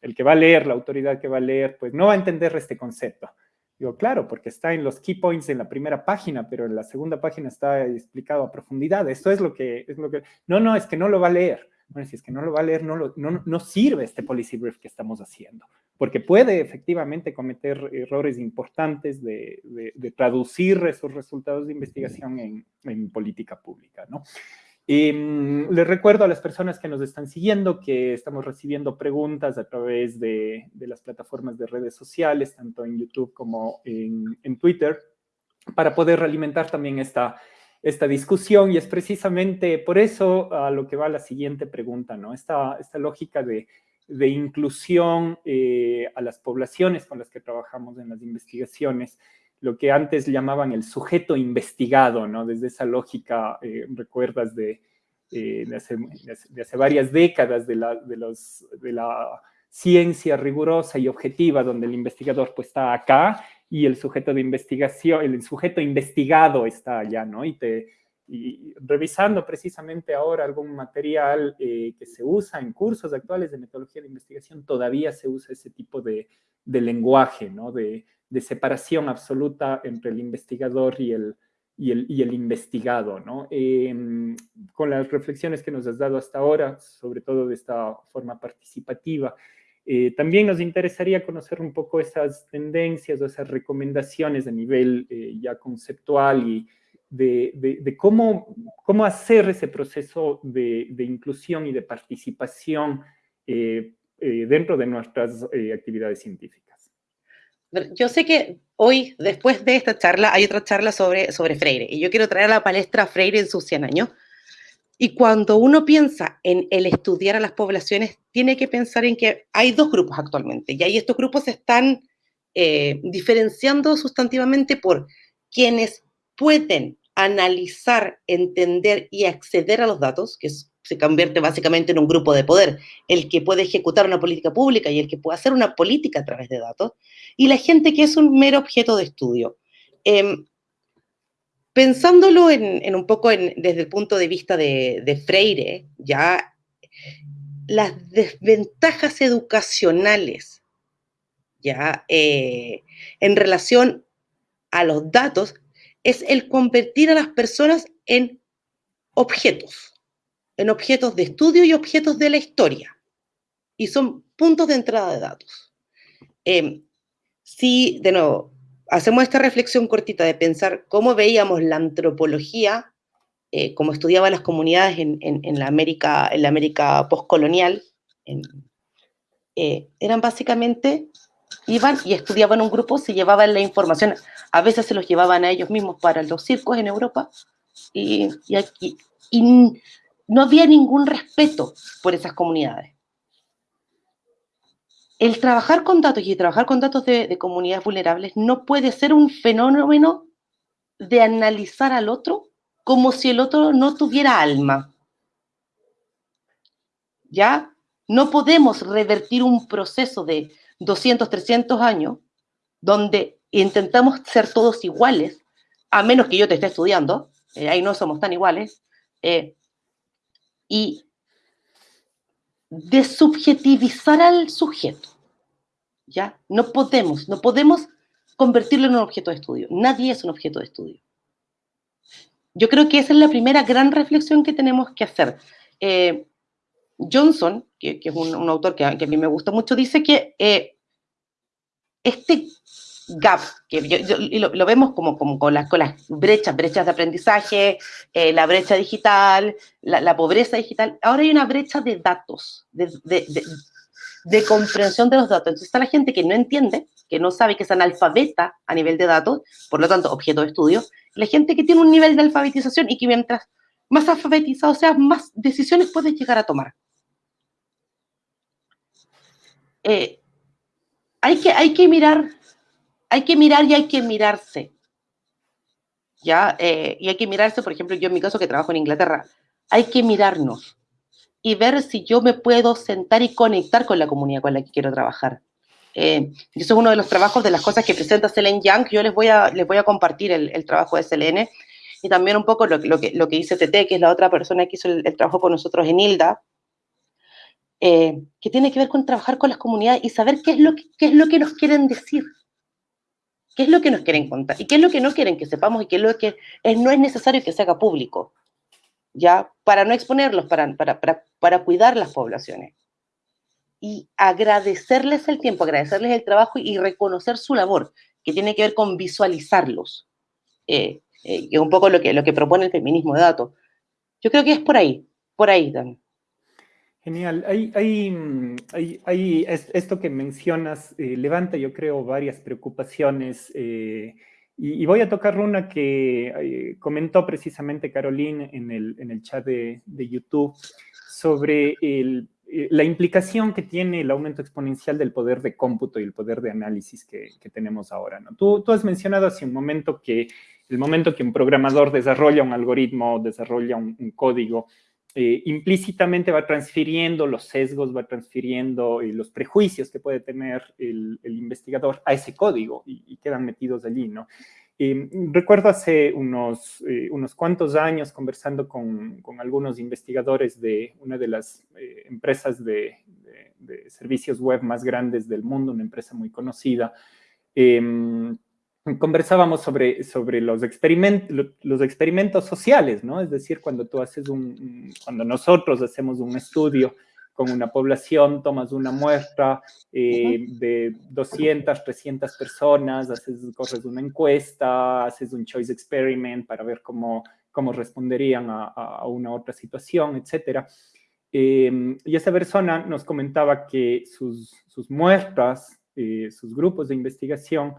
el que va a leer, la autoridad que va a leer, pues no va a entender este concepto. Digo, claro, porque está en los key points en la primera página, pero en la segunda página está explicado a profundidad. Esto es lo que, es lo que, no, no, es que no lo va a leer. Bueno, si es que no lo va a leer, no, no, no sirve este policy brief que estamos haciendo, porque puede efectivamente cometer errores importantes de, de, traducir esos resultados de investigación en, en política pública, ¿no? Mm, les recuerdo a las personas que nos están siguiendo que estamos recibiendo preguntas a través de, las plataformas de redes sociales, tanto en YouTube como en, Twitter, para poder alimentar también esta, esta discusión. Y es precisamente por eso a lo que va la siguiente pregunta, ¿no? Esta, esta lógica de, inclusión eh, a las poblaciones con las que trabajamos en las investigaciones lo que antes llamaban el sujeto investigado, ¿no? Desde esa lógica, eh, recuerdas, de, eh, de, hace, varias décadas de la, de, la ciencia rigurosa y objetiva, donde el investigador pues está acá y el sujeto de investigación, el sujeto investigado está allá, ¿no? Y, te, revisando precisamente ahora algún material eh, que se usa en cursos actuales de metodología de investigación, todavía se usa ese tipo de, de lenguaje, ¿no? De, de separación absoluta entre el investigador y el, y el, y el investigado, ¿no? Em, con las reflexiones que nos has dado hasta ahora, sobre todo de esta forma participativa, eh, también nos interesaría conocer un poco esas tendencias o esas recomendaciones a nivel eh, ya conceptual y de, de, cómo, cómo hacer ese proceso de, de inclusión y de participación eh, dentro de nuestras actividades científicas. Yo sé que hoy, después de esta charla, hay otra charla sobre, sobre Freire, y yo quiero traer a la palestra Freire en sus 100 años. Y cuando uno piensa en el estudiar a las poblaciones, tiene que pensar en que hay dos grupos actualmente, y ahí estos grupos se están eh, diferenciando sustantivamente por quienes pueden analizar, entender y acceder a los datos, que se convierte básicamente en un grupo de poder, el que puede ejecutar una política pública y el que puede hacer una política a través de datos, y la gente que es un mero objeto de estudio. Em, pensándolo en, un poco desde el punto de vista de, Freire, ya las desventajas educacionales, ya eh, en relación a los datos, es el convertir a las personas en objetos, en objetos de estudio y objetos de la historia. Y son puntos de entrada de datos. Em, si, de nuevo, hacemos esta reflexión cortita de pensar cómo veíamos la antropología, eh, como estudiaban las comunidades en, la América, en la América postcolonial, eh, eran básicamente, iban y estudiaban un grupo, se llevaban la información, a veces se los llevaban a ellos mismos para los circos en Europa, y, aquí, y no había ningún respeto por esas comunidades el trabajar con datos y trabajar con datos de, comunidades vulnerables no puede ser un fenómeno de analizar al otro como si el otro no tuviera alma. ¿Ya? No podemos revertir un proceso de 200, 300 años donde intentamos ser todos iguales, a menos que yo te esté estudiando, eh, ahí no somos tan iguales, eh, y desubjetivizar al sujeto. ¿Ya? No podemos, no podemos convertirlo en un objeto de estudio. Nadie es un objeto de estudio. Yo creo que esa es la primera gran reflexión que tenemos que hacer. Eh, Johnson, que, es un, autor que a, mí me gusta mucho, dice que eh, este gap, que lo, vemos como, como con, las, con, las, brechas, brechas de aprendizaje, eh, la brecha digital, la, pobreza digital, ahora hay una brecha de datos, de, de, comprensión de los datos. Entonces está la gente que no entiende, que no sabe, que es analfabeta a nivel de datos, por lo tanto, objeto de estudio, la gente que tiene un nivel de alfabetización y que mientras más alfabetizado seas, más decisiones puedes llegar a tomar. Eh, hay, que, hay que mirar hay que mirar y hay que mirarse. ¿Ya? Eh, y hay que mirarse, por ejemplo, yo en mi caso que trabajo en Inglaterra, hay que mirarnos y ver si yo me puedo sentar y conectar con la comunidad con la que quiero trabajar. Eh, eso es uno de los trabajos, de las cosas que presenta Selene Young. Yo les voy a, les voy a compartir el, trabajo de Selene y también un poco lo, que, lo que dice TT, que es la otra persona que hizo el, trabajo con nosotros en Hilda, eh, que tiene que ver con trabajar con las comunidades y saber qué es lo qué es lo que nos quieren decir qué es lo que nos quieren contar y qué es lo que no quieren que sepamos y qué es lo que no es necesario que se haga público, ¿ya? Para no exponerlos, para, para, para, cuidar las poblaciones. Y agradecerles el tiempo, agradecerles el trabajo y reconocer su labor, que tiene que ver con visualizarlos. Eh, eh, y un poco lo que, lo que propone el feminismo de datos. Yo creo que es por ahí, por ahí también. Genial. Hay, hay, mm, hay, esto que mencionas eh, levanta, yo creo, varias preocupaciones. Eh, y, voy a tocar una que eh, comentó precisamente Caroline en el, en el chat de, de YouTube sobre el, la implicación que tiene el aumento exponencial del poder de cómputo y el poder de análisis que, que tenemos ahora. ¿no? Tú, tú, has mencionado hace un momento que el momento que un programador desarrolla un algoritmo, desarrolla un, un código, eh, implícitamente va transfiriendo los sesgos, va transfiriendo eh, los prejuicios que puede tener el, investigador a ese código y, quedan metidos allí, ¿no? Eh, recuerdo hace unos, unos cuantos años conversando con, con, algunos investigadores de una de las empresas de, de, servicios web más grandes del mundo, una empresa muy conocida, em, conversábamos sobre, sobre los, experimentos, los experimentos sociales, ¿no? Es decir, cuando tú haces un, cuando nosotros hacemos un estudio con una población, tomas una muestra eh, de 200, 300 personas, haces, corres una encuesta, haces un choice experiment para ver cómo, cómo responderían a, a una otra situación, etc. Eh, y esa persona nos comentaba que sus, sus muestras, eh, sus grupos de investigación,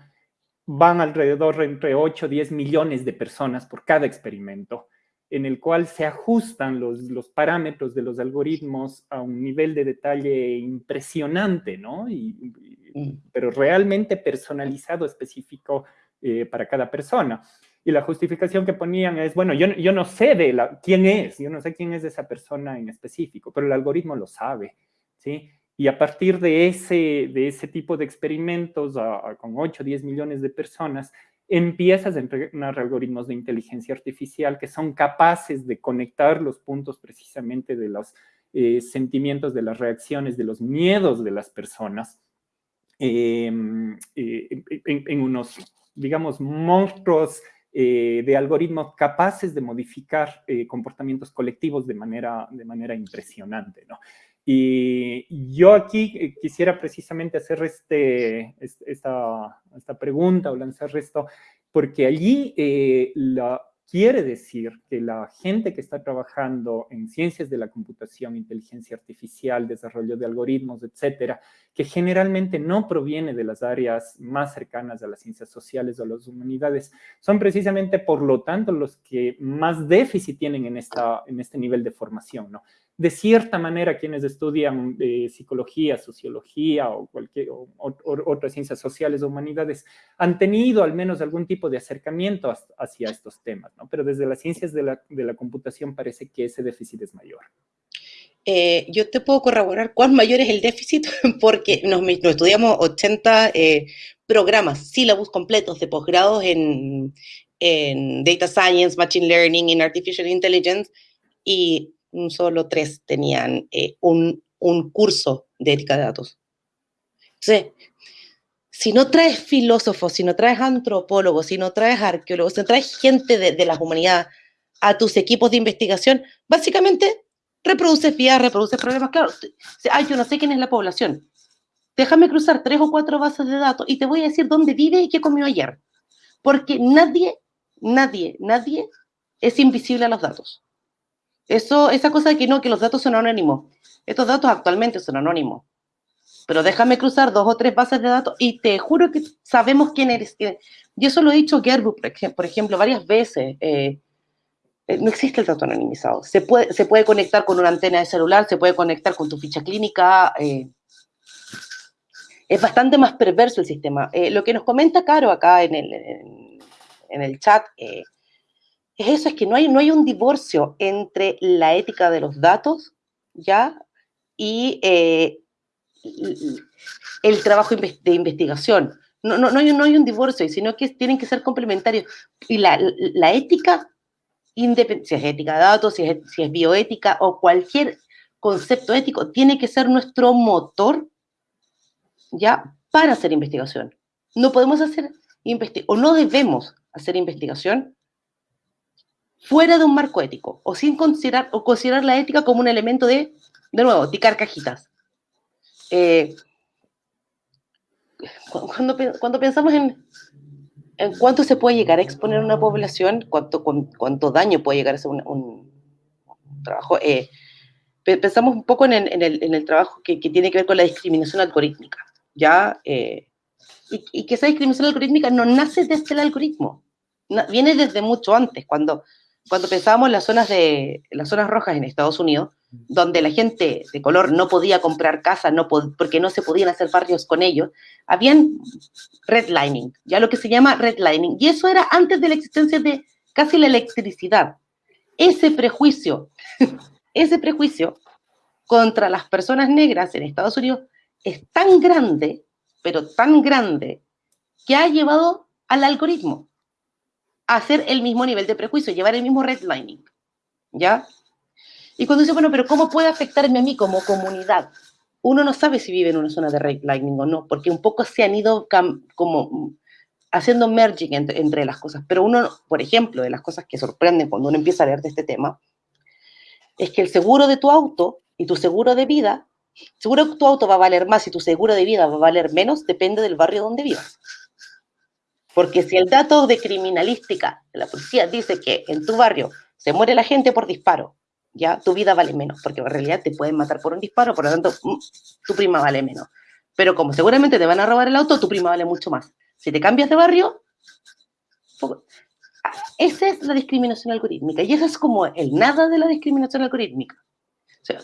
van alrededor entre 8 o 10 millones de personas por cada experimento, en el cual se ajustan los, los parámetros de los algoritmos a un nivel de detalle impresionante, ¿no? Y, mm. pero realmente personalizado, específico eh, para cada persona. Y la justificación que ponían es, bueno, yo, yo no sé de la, quién es, yo no sé quién es esa persona en específico, pero el algoritmo lo sabe, ¿sí? Y a partir de ese, de ese tipo de experimentos con 8 o 10 millones de personas, empiezas a entrenar algoritmos de inteligencia artificial que son capaces de conectar los puntos precisamente de los eh, sentimientos, de las reacciones, de los miedos de las personas em, eh, en, unos, digamos, monstruos eh, de algoritmos capaces de modificar comportamientos colectivos de manera, de manera impresionante, ¿no? Y yo aquí quisiera precisamente hacer este, esta, esta pregunta o lanzar esto, porque allí la, quiere decir que la gente que está trabajando en ciencias de la computación, inteligencia artificial, desarrollo de algoritmos, etcétera, que generalmente no proviene de las áreas más cercanas a las ciencias sociales o a las humanidades, son precisamente, por lo tanto, los que más déficit tienen en, esta, en este nivel de formación, ¿no? De cierta manera quienes estudian eh, psicología, sociología o cualquier otras ciencias sociales o humanidades han tenido al menos algún tipo de acercamiento hacia estos temas, ¿no? Pero desde las ciencias de la, computación parece que ese déficit es mayor. Eh, yo te puedo corroborar cuán mayor es el déficit porque nos, estudiamos 80 eh, programas, sílabus completos de posgrados en, en Data Science, Machine Learning, en Artificial Intelligence y solo tres tenían eh, un, curso de ética de datos. Entonces, si no traes filósofos, si no traes antropólogos, si no traes arqueólogos, si traes gente de, las humanidades a tus equipos de investigación, básicamente reproduces vías, reproduces problemas. Claro, ay, yo no sé quién es la población. Déjame cruzar tres o cuatro bases de datos y te voy a decir dónde vive y qué comió ayer. Porque nadie, nadie, nadie es invisible a los datos. Eso, esa cosa de que no, que los datos son anónimos. Estos datos actualmente son anónimos. Pero déjame cruzar dos o tres bases de datos y te juro que sabemos quién eres. Y eso lo he dicho Gerbu, por ejemplo, varias veces. Eh, eh, no existe el dato anonimizado. Se puede, se puede conectar con una antena de celular, se puede conectar con tu ficha clínica. Eh, es bastante más perverso el sistema. lo que nos comenta Caro acá en el, en, el chat es eso, es que no hay, no hay un divorcio entre la ética de los datos, ¿ya? Y eh, el trabajo de investigación. No, no, no, hay, un divorcio, sino que tienen que ser complementarios. Y la, la ética, si es ética de datos, si es, si es bioética o cualquier concepto ético, tiene que ser nuestro motor, ¿ya? Para hacer investigación. No podemos hacer investigación, o no debemos hacer investigación fuera de un marco ético o sin considerar, o considerar la ética como un elemento de, de nuevo, ticar cajitas. Eh, cuando, cuando, pensamos en, en, cuánto se puede llegar a exponer una población, cuánto, cuánto daño puede llegar a ser un, trabajo, eh, pensamos un poco en el, en el, trabajo que, que, tiene que ver con la discriminación algorítmica, ¿ya? Eh, y, y, que esa discriminación algorítmica no nace desde el algoritmo, viene desde mucho antes, cuando cuando pensábamos en las zonas, de, las zonas rojas en Estados Unidos, donde la gente de color no podía comprar casa no porque no se podían hacer barrios con ellos, habían redlining, ya lo que se llama redlining, y eso era antes de la existencia de casi la electricidad. Ese prejuicio, ese prejuicio contra las personas negras en Estados Unidos es tan grande, pero tan grande, que ha llevado al algoritmo hacer el mismo nivel de prejuicio, llevar el mismo redlining, ¿ya? Y cuando dice, bueno, pero ¿cómo puede afectarme a mí como comunidad? Uno no sabe si vive en una zona de redlining o no, porque un poco se han ido como haciendo merging entre, las cosas. Pero uno, por ejemplo, de las cosas que sorprenden cuando uno empieza a leer de este tema, es que el seguro de tu auto y tu seguro de vida, seguro que tu auto va a valer más y tu seguro de vida va a valer menos, depende del barrio donde vivas. Porque si el dato de criminalística de la policía dice que en tu barrio se muere la gente por disparo, ya tu vida vale menos, porque en realidad te pueden matar por un disparo, por lo tanto, mm, tu prima vale menos. Pero como seguramente te van a robar el auto, tu prima vale mucho más. Si te cambias de barrio, esa es la discriminación algorítmica y eso es como el nada de la discriminación algorítmica. O sea,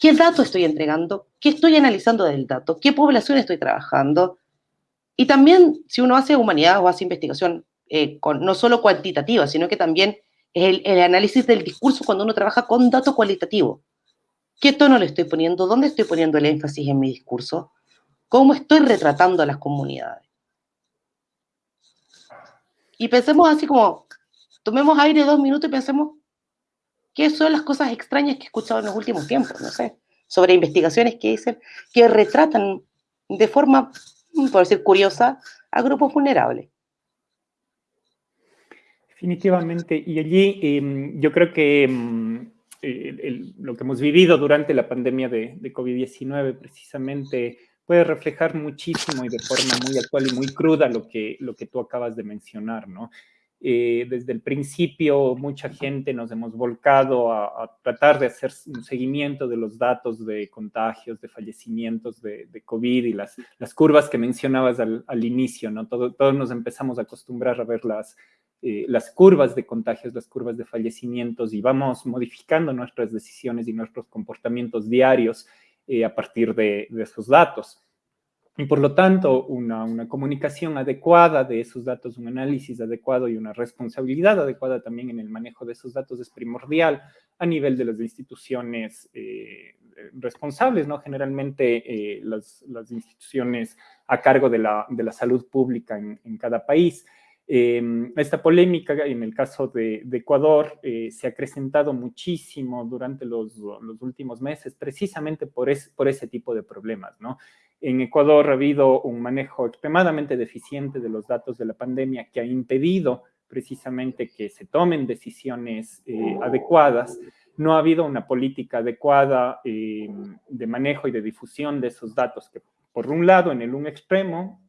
¿qué dato estoy entregando? ¿Qué estoy analizando del dato? ¿Qué población estoy trabajando? Y también, si uno hace humanidad o hace investigación eh, no solo cuantitativa, sino que también es el, análisis del discurso cuando uno trabaja con datos cualitativos. ¿Qué tono le estoy poniendo? ¿Dónde estoy poniendo el énfasis en mi discurso? ¿Cómo estoy retratando a las comunidades? Y pensemos así como, tomemos aire dos minutos y pensemos qué son las cosas extrañas que he escuchado en los últimos tiempos, no sé, sobre investigaciones que dicen que retratan de forma, por decir curiosa, a grupos vulnerables. Definitivamente, y allí em, yo creo que em, lo que hemos vivido durante la pandemia de, de COVID-19 precisamente puede reflejar muchísimo y de forma muy actual y muy cruda lo que, lo que tú acabas de mencionar, ¿no? Eh, desde el principio mucha gente nos hemos volcado a, tratar de hacer un seguimiento de los datos de contagios, de fallecimientos de, COVID y las, curvas que mencionabas al, inicio, ¿no? Todo, todos nos empezamos a acostumbrar a ver las, eh, las curvas de contagios, las curvas de fallecimientos y vamos modificando nuestras decisiones y nuestros comportamientos diarios eh, a partir de, esos datos. Y por lo tanto, una, comunicación adecuada de esos datos, un análisis adecuado y una responsabilidad adecuada también en el manejo de esos datos es primordial a nivel de las instituciones eh, responsables, ¿no? Generalmente eh, las, instituciones a cargo de la, salud pública en cada país. Em, esta polémica en el caso de, Ecuador eh, se ha acrecentado muchísimo durante los, últimos meses, precisamente por, por, ese tipo de problemas. En Ecuador ha habido un manejo extremadamente deficiente de los datos de la pandemia que ha impedido precisamente que se tomen decisiones eh, adecuadas. No ha habido una política adecuada em, de manejo y de difusión de esos datos que, por un lado, en el un extremo,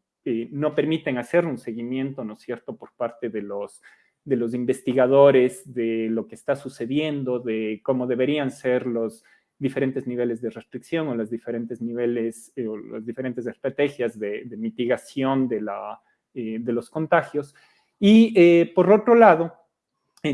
no permiten hacer un seguimiento, ¿no es cierto?, por parte de los, de los investigadores de lo que está sucediendo, de cómo deberían ser los diferentes niveles de restricción o los diferentes niveles eh, o las diferentes estrategias de, mitigación de, la, eh, de los contagios. Y eh, por otro lado,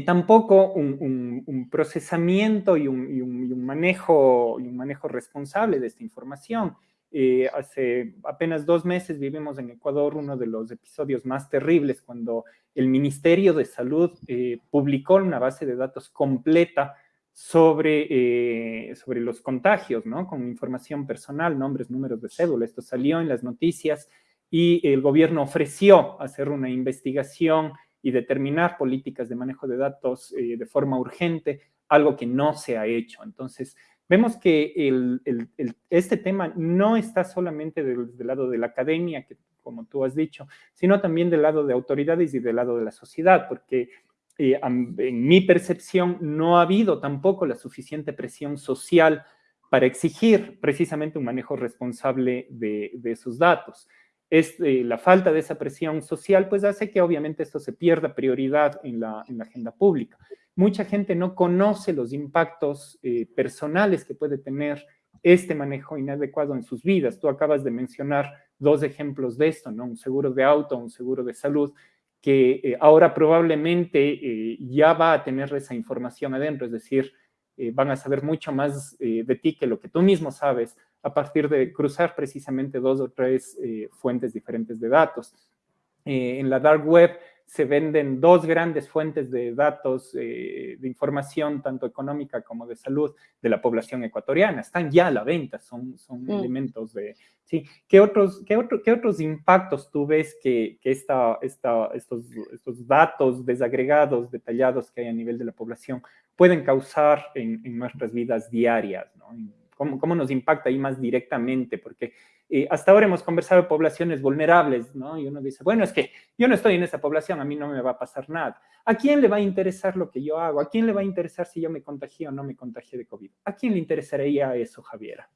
tampoco un, procesamiento y un, un, manejo, y un manejo responsable de esta información. Eh, hace apenas dos meses vivimos en Ecuador uno de los episodios más terribles cuando el Ministerio de Salud eh, publicó una base de datos completa sobre, eh, sobre los contagios, ¿no? Con información personal, nombres, números de cédula. Esto salió en las noticias y el gobierno ofreció hacer una investigación y determinar políticas de manejo de datos de forma urgente, algo que no se ha hecho. Entonces, Vemos que este tema no está solamente del, lado de la academia, que, como tú has dicho, sino también del lado de autoridades y del lado de la sociedad, porque eh, en mi percepción no ha habido tampoco la suficiente presión social para exigir precisamente un manejo responsable de, esos datos. Es, eh, la falta de esa presión social pues hace que obviamente esto se pierda prioridad en la, en la agenda pública mucha gente no conoce los impactos eh, personales que puede tener este manejo inadecuado en sus vidas. Tú acabas de mencionar dos ejemplos de esto, ¿no? Un seguro de auto, un seguro de salud, que eh, ahora probablemente eh, ya va a tener esa información adentro, es decir, van a saber mucho más de ti que lo que tú mismo sabes a partir de cruzar precisamente dos o tres fuentes diferentes de datos. en la dark web se venden dos grandes fuentes de datos, eh, de información, tanto económica como de salud, de la población ecuatoriana. Están ya a la venta, son, son mm. elementos de... ¿sí? ¿Qué, otros, qué, otro, ¿Qué otros impactos tú ves que, que esta, esta, estos, estos datos desagregados, detallados que hay a nivel de la población pueden causar en, en nuestras vidas diarias? ¿no? ¿Cómo, ¿Cómo nos impacta ahí más directamente? Porque eh, hasta ahora hemos conversado de poblaciones vulnerables, ¿no? Y uno dice, bueno, es que yo no estoy en esa población, a mí no me va a pasar nada. ¿A quién le va a interesar lo que yo hago? ¿A quién le va a interesar si yo me contagié o no me contagié de COVID? ¿A quién le interesaría eso, Javiera?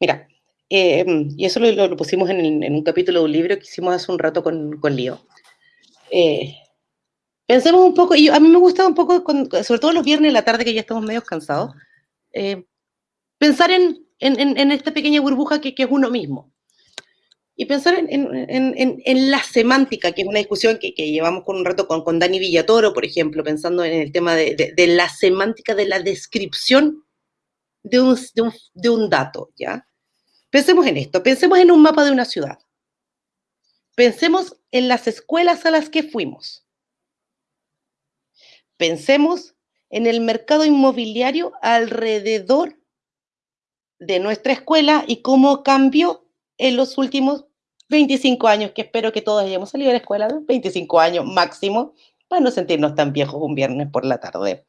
Mira, eh, y eso lo, pusimos en, un capítulo de un libro que hicimos hace un rato con, con Lío. Eh, pensemos un poco, y a mí me gusta un poco, sobre todo los viernes en la tarde que ya estamos medio cansados, pensar en esta pequeña burbuja que, es uno mismo. Y pensar en, la semántica, que es una discusión que, llevamos con un rato con, con, Dani Villatoro, por ejemplo, pensando en el tema de, la semántica de la descripción de un, de un, dato, ¿ya? Pensemos en esto, pensemos en un mapa de una ciudad. Pensemos en las escuelas a las que fuimos. Pensemos en el mercado inmobiliario alrededor de nuestra escuela y cómo cambió en los últimos 25 años, que espero que todos hayamos salido de la escuela, 25 años máximo, para no sentirnos tan viejos un viernes por la tarde.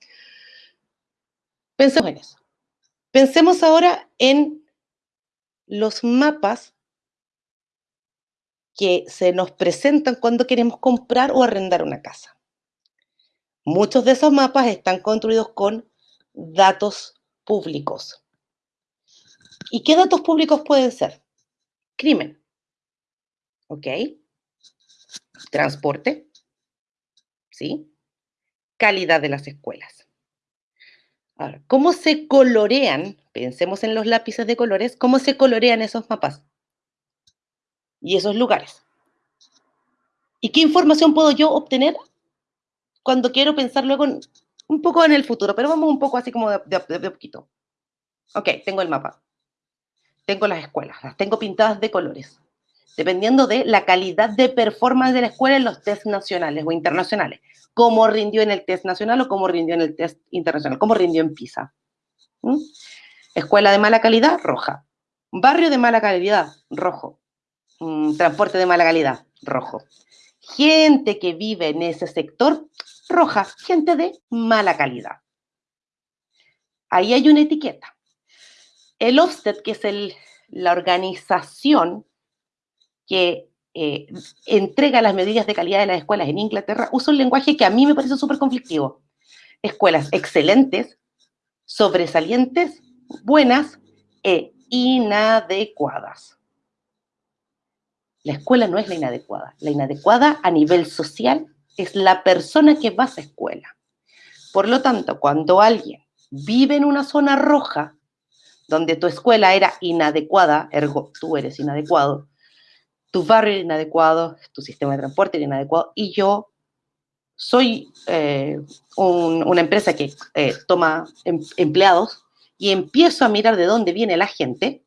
Pensemos en eso. Pensemos ahora en los mapas que se nos presentan cuando queremos comprar o arrendar una casa. Muchos de esos mapas están construidos con datos públicos. ¿Y qué datos públicos pueden ser? Crimen. ¿Ok? Transporte. ¿Sí? Calidad de las escuelas. Ahora, ¿cómo se colorean? Pensemos en los lápices de colores. ¿Cómo se colorean esos mapas? Y esos lugares. ¿Y qué información puedo yo obtener cuando quiero pensar luego un poco en el futuro? Pero vamos un poco así como de, de poquito. Ok, tengo el mapa tengo las escuelas, las tengo pintadas de colores, dependiendo de la calidad de performance de la escuela en los test nacionales o internacionales. Cómo rindió en el test nacional o cómo rindió en el test internacional, cómo rindió en PISA. ¿Mm? Escuela de mala calidad, roja. Barrio de mala calidad, rojo. Mm, transporte de mala calidad, rojo. Gente que vive en ese sector, roja. Gente de mala calidad. Ahí hay una etiqueta. El Ofsted, que es la organización que eh, entrega las medidas de calidad de las escuelas en Inglaterra, usa un lenguaje que a mí me parece súper conflictivo. Escuelas excelentes, sobresalientes, buenas e inadecuadas. La escuela no es la inadecuada. La inadecuada a nivel social es la persona que va a esa escuela. Por lo tanto, cuando alguien vive en una zona roja, donde tu escuela era inadecuada, ergo tú eres inadecuado, tu barrio era inadecuado, tu sistema de transporte era inadecuado, y yo soy eh, una empresa que eh, toma em, empleados y empiezo a mirar de dónde viene la gente,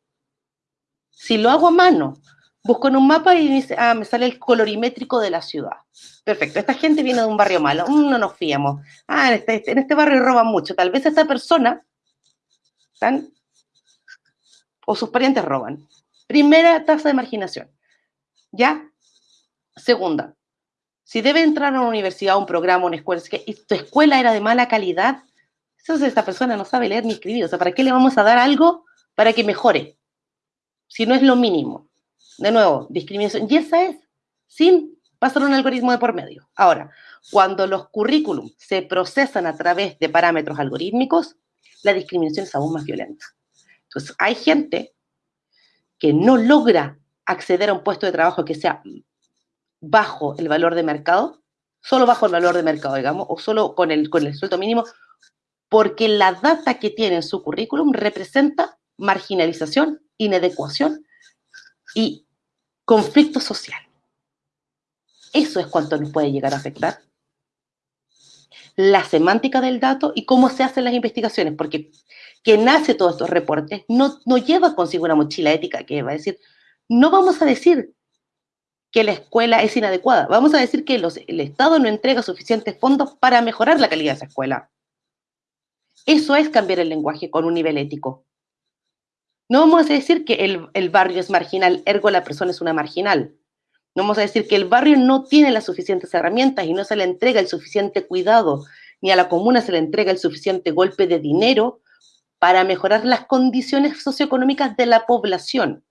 si lo hago a mano, busco en un mapa y dice, ah, me sale el colorimétrico de la ciudad. Perfecto, esta gente viene de un barrio malo, mm, no nos fiamos. Ah, en este, este barrio roban mucho. Tal vez esta persona, ¿están? O sus parientes roban. Primera tasa de marginación. ¿Ya? Segunda, si debe entrar a una universidad, un programa, a una escuela, y tu escuela era de mala calidad, entonces esta persona no sabe leer ni escribir. O sea, ¿para qué le vamos a dar algo para que mejore? Si no es lo mínimo. De nuevo, discriminación. Y esa es, sin pasar un algoritmo de por medio. Ahora, cuando los currículums se procesan a través de parámetros algorítmicos, la discriminación es aún más violenta. Entonces, hay gente que no logra acceder a un puesto de trabajo que sea bajo el valor de mercado, solo bajo el valor de mercado, digamos, o solo con el, con el sueldo mínimo, porque la data que tiene en su currículum representa marginalización, inadecuación y conflicto social. Eso es cuanto nos puede llegar a afectar. La semántica del dato y cómo se hacen las investigaciones, porque que nace todos estos reportes no, no lleva consigo una mochila ética que va a decir, no vamos a decir que la escuela es inadecuada, vamos a decir que el Estado no entrega suficientes fondos para mejorar la calidad de esa escuela. Eso es cambiar el lenguaje con un nivel ético. No vamos a decir que el, el barrio es marginal, ergo la persona es una marginal. No vamos a decir que el barrio no tiene las suficientes herramientas y no se le entrega el suficiente cuidado, ni a la comuna se le entrega el suficiente golpe de dinero para mejorar las condiciones socioeconómicas de la población,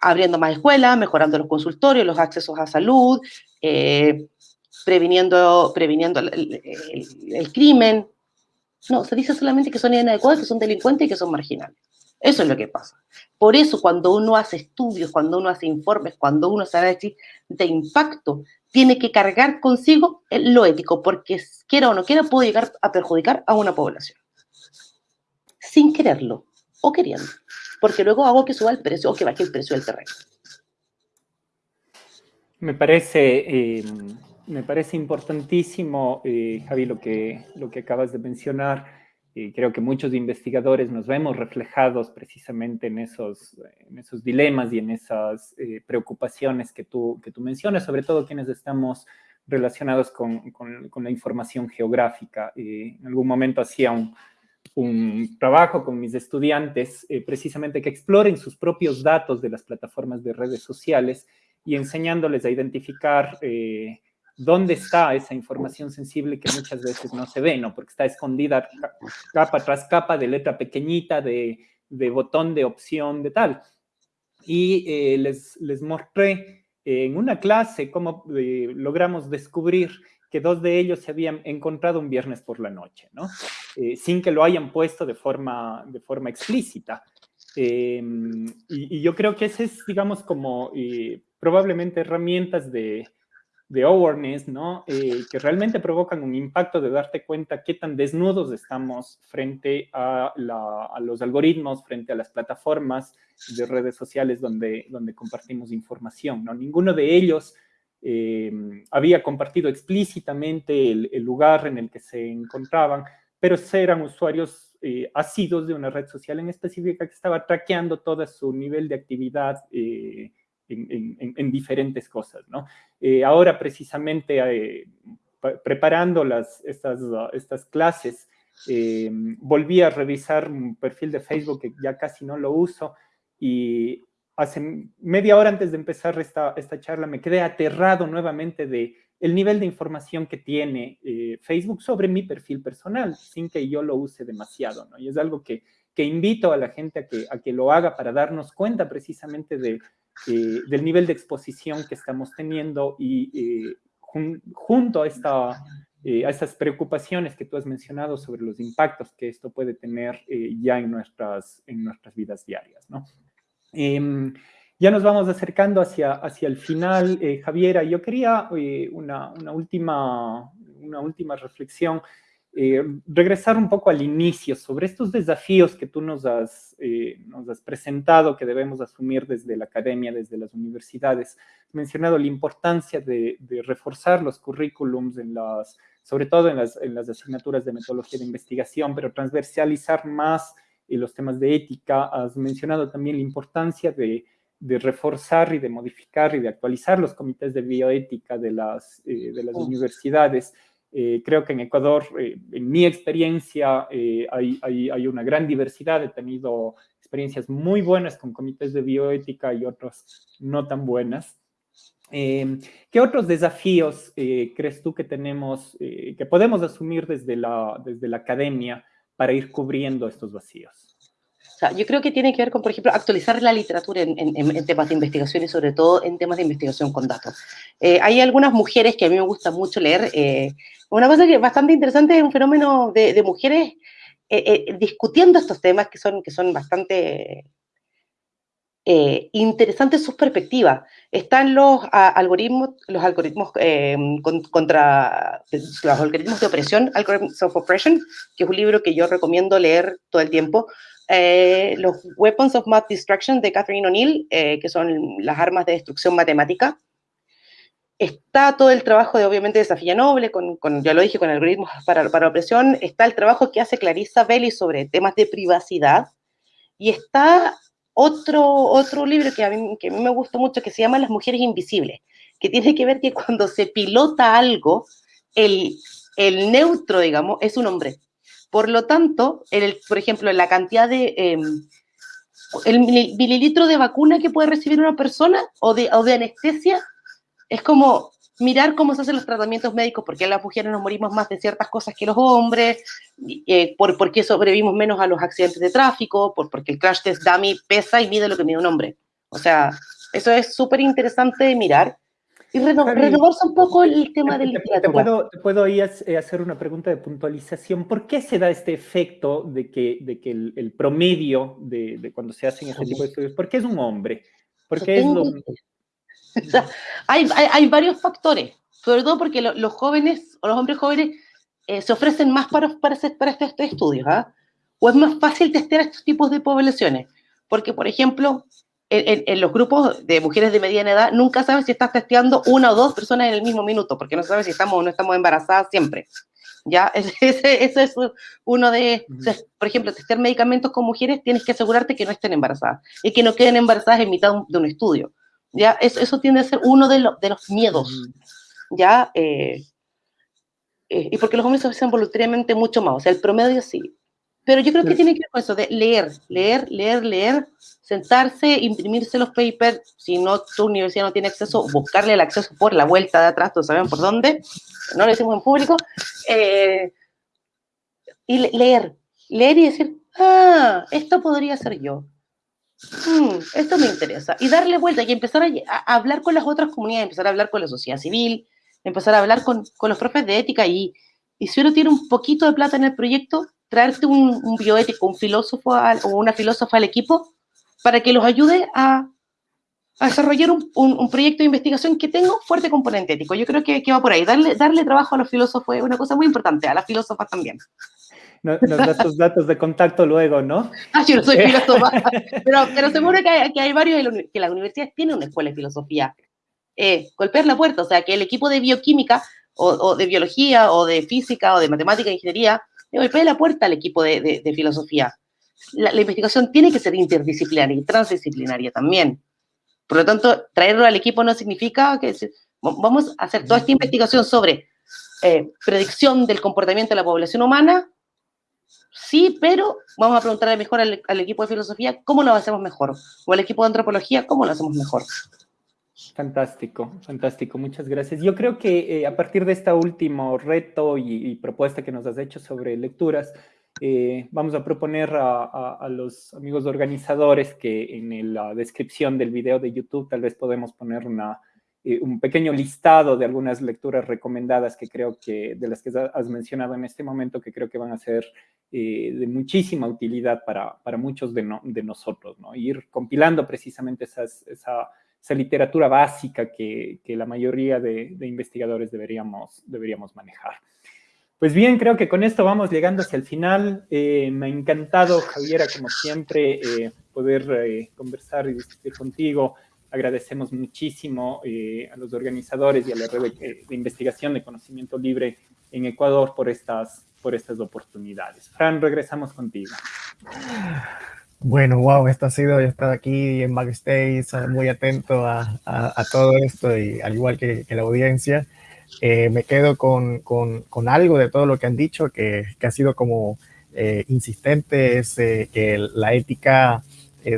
abriendo más escuelas, mejorando los consultorios, los accesos a salud, eh, previniendo, previniendo el, crimen. No, se dice solamente que son inadecuados, que son delincuentes y que son marginales. Eso es lo que pasa. Por eso cuando uno hace estudios, cuando uno hace informes, cuando uno hace análisis de impacto, tiene que cargar consigo lo ético, porque quiera o no quiera puede llegar a perjudicar a una población sin quererlo o queriendo, porque luego hago que suba el precio o que baje el precio del terreno. Me parece, eh, me parece importantísimo, eh, Javi, lo que, lo que acabas de mencionar. Y creo que muchos investigadores nos vemos reflejados precisamente en esos, en esos dilemas y en esas eh, preocupaciones que tú, que tú mencionas, sobre todo quienes estamos relacionados con, con, la información geográfica. en algún momento hacía un, un trabajo con mis estudiantes eh, precisamente que exploren sus propios datos de las plataformas de redes sociales y enseñándoles a identificar eh, dónde está esa información sensible que muchas veces no se ve, ¿no? Porque está escondida capa tras capa de letra pequeñita, de, botón de opción, de tal. Y eh, les, les mostré en una clase cómo logramos descubrir que dos de ellos se habían encontrado un viernes por la noche, ¿no? Eh, sin que lo hayan puesto de forma, de forma explícita. Em, y, yo creo que ese es, digamos, como eh, probablemente herramientas de, de awareness, ¿no? Eh, que realmente provocan un impacto de darte cuenta qué tan desnudos estamos frente a, a, los algoritmos, frente a las plataformas de redes sociales donde, donde compartimos información, ¿no? Ninguno de ellos Em, había compartido explícitamente el, lugar en el que se encontraban, pero eran usuarios eh, asidos de una red social en específica que estaba traqueando todo su nivel de actividad eh, en, diferentes cosas. ¿no? Eh, ahora, precisamente, eh, preparando las, estas, estas clases, em, volví a revisar un perfil de Facebook que ya casi no lo uso y hace media hora antes de empezar esta, esta charla me quedé aterrado nuevamente de el nivel de información que tiene eh, Facebook sobre mi perfil personal, sin que yo lo use demasiado, ¿no? Y es algo que, que invito a la gente a que, a que lo haga para darnos cuenta precisamente de, eh, del nivel de exposición que estamos teniendo y eh, junto a, esta, a estas preocupaciones que tú has mencionado sobre los impactos que esto puede tener ya en nuestras, en nuestras vidas diarias, ¿no? Em, ya nos vamos acercando hacia, hacia el final, eh, Javiera. Yo quería eh, una, una, última, una última reflexión, eh, regresar un poco al inicio sobre estos desafíos que tú nos has, nos has presentado, que debemos asumir desde la academia, desde las universidades. He mencionado la importancia de, de reforzar los currículums, en las, sobre todo en las, en las asignaturas de metodología de investigación, pero transversalizar más y los temas de ética. Has mencionado también la importancia de, reforzar y de modificar y de actualizar los comités de bioética de las, eh, de las oh. universidades. Eh, creo que en Ecuador, eh, en mi experiencia, hay, hay, una gran diversidad. He tenido experiencias muy buenas con comités de bioética y otras no tan buenas. ¿Qué otros desafíos crees tú que tenemos, que podemos asumir desde la, desde la academia para ir cubriendo estos vacíos? Yo creo que tiene que ver con, por ejemplo, actualizar la literatura en, temas de investigación y sobre todo en temas de investigación con datos. Eh, hay algunas mujeres que a mí me gusta mucho leer. Eh, una cosa que es bastante interesante es un fenómeno de, mujeres eh, discutiendo estos temas que son, que son bastante interesantes sus perspectivas. Están los algoritmos, los algoritmos contra los algoritmos de opresión, Algorithms of Oppression, que es un libro que yo recomiendo leer todo el tiempo. Eh, los Weapons of Math Destruction de Catherine O'Neill, eh, que son las armas de destrucción matemática. Está todo el trabajo de, obviamente, de Safilla Noble, con, ya lo dije, con algoritmos para, para opresión. Está el trabajo que hace Clarissa Belli sobre temas de privacidad. Y está otro, otro libro que a, mí, que a mí me gusta mucho, que se llama Las mujeres invisibles, que tiene que ver que cuando se pilota algo, el, el neutro, digamos, es un hombre. Por lo tanto, el, por ejemplo, la cantidad de... Em, el mililitro de vacuna que puede recibir una persona o de, o de anestesia es como mirar cómo se hacen los tratamientos médicos, porque las mujeres nos morimos más de ciertas cosas que los hombres, eh, por, qué sobrevivimos menos a los accidentes de tráfico, por, porque el crash test dummy pesa y mide lo que mide un hombre. O sea, eso es súper interesante de mirar. Y renovarse un poco el tema del literatura. Te puedo, te puedo ahí hacer una pregunta de puntualización. ¿Por qué se da este efecto de que, de que el, promedio de, de, cuando se hacen este tipo de estudios, ¿por qué es un hombre? ¿Por qué es lo... hay, hay, hay, varios factores, sobre todo porque los jóvenes o los hombres jóvenes eh, se ofrecen más para, para, para estos, estudios, ¿ah? O es más fácil testear estos tipos de poblaciones. Porque, por ejemplo, en, los grupos de mujeres de mediana edad, nunca sabes si estás testeando una o dos personas en el mismo minuto, porque no sabes si estamos o no estamos embarazadas siempre. ¿ya? Ese, es uno de, por ejemplo, testear medicamentos con mujeres, tienes que asegurarte que no estén embarazadas y que no queden embarazadas en mitad de un estudio, ¿ya? Eso, eso tiende a ser uno de, de los miedos, ¿ya? Eh, eh, y porque los hombres se hacen voluntariamente mucho más, o sea, el promedio sí. Pero yo creo que tiene que ver con eso de leer, leer, leer, leer, sentarse, imprimirse los papers, si no tu universidad no tiene acceso, buscarle el acceso por la vuelta de atrás, todos saben por dónde, no lo decimos en público, eh, y leer, leer y decir, ah, esto podría ser yo, hmm, esto me interesa, y darle vuelta y empezar a, hablar con las otras comunidades, empezar a hablar con la sociedad civil, empezar a hablar con, con los profes de ética y, y si uno tiene un poquito de plata en el proyecto, traerte un, un bioético, un filósofo o una filósofa al equipo para que los ayude a, desarrollar un, proyecto de investigación que tenga un fuerte componente ético. Yo creo que, va por ahí. Darle, darle trabajo a los filósofos es una cosa muy importante, a las filósofas también. Nos, das tus datos de contacto luego, ¿no? Ah, yo no soy filósofa, pero, pero seguro que hay, que hay varios, que la universidad tiene una escuela de filosofía. Eh, golpear la puerta, o sea, que el equipo de bioquímica o, de biología o de física o de matemática e ingeniería le golpee la puerta al equipo de, de filosofía la, investigación tiene que ser interdisciplinaria y transdisciplinaria también. Por lo tanto, traerlo al equipo no significa que vamos a hacer toda esta investigación sobre eh, predicción del comportamiento de la población humana, sí, pero vamos a preguntarle mejor al, equipo de filosofía cómo lo hacemos mejor, o al equipo de antropología cómo lo hacemos mejor. Fantástico, fantástico, muchas gracias. Yo creo que eh, a partir de este último reto y, propuesta que nos has hecho sobre lecturas, eh, vamos a proponer a, los amigos organizadores que en la descripción del video de YouTube tal vez podemos poner una, eh, un pequeño listado de algunas lecturas recomendadas que creo que, de las que has mencionado en este momento, que creo que van a ser eh, de muchísima utilidad para, para muchos de, de, nosotros, ¿no? Ir compilando precisamente esas, esa, esa, literatura básica que, que la mayoría de, de, investigadores deberíamos, deberíamos manejar. Pues bien, creo que con esto vamos llegando hacia el final. Eh, me ha encantado, Javiera, como siempre, eh, poder eh, conversar y discutir contigo. Agradecemos muchísimo a los organizadores y a la red de, investigación de conocimiento libre en Ecuador por estas, por estas oportunidades. Fran, regresamos contigo. Bueno, wow, esto ha sido, yo he estado aquí en backstage muy atento a, todo esto y al igual que la audiencia. Eh, me quedo con, con, con, algo de todo lo que han dicho, que, que ha sido como eh, insistente, es eh, que la ética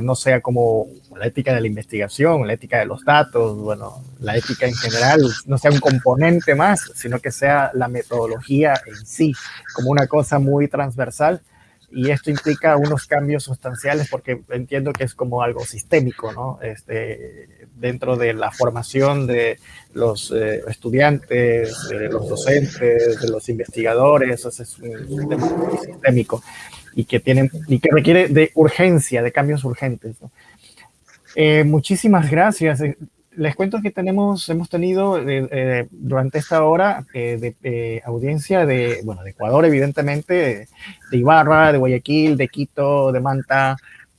no sea como la ética de la investigación, la ética de los datos, bueno, la ética en general no sea un componente más, sino que sea la metodología en sí, como una cosa muy transversal y esto implica unos cambios sustanciales porque entiendo que es como algo sistémico, ¿no? Este, dentro de la formación de los eh, estudiantes, de los docentes, de los investigadores, eso es un tema sistémico y que, tienen, y que requiere de urgencia, de cambios urgentes. Eh, muchísimas gracias les cuento que tenemos, hemos tenido eh, eh, durante esta hora eh, de audiencia de, bueno, de Ecuador, evidentemente, de, Ibarra, de Guayaquil, de Quito, de Manta,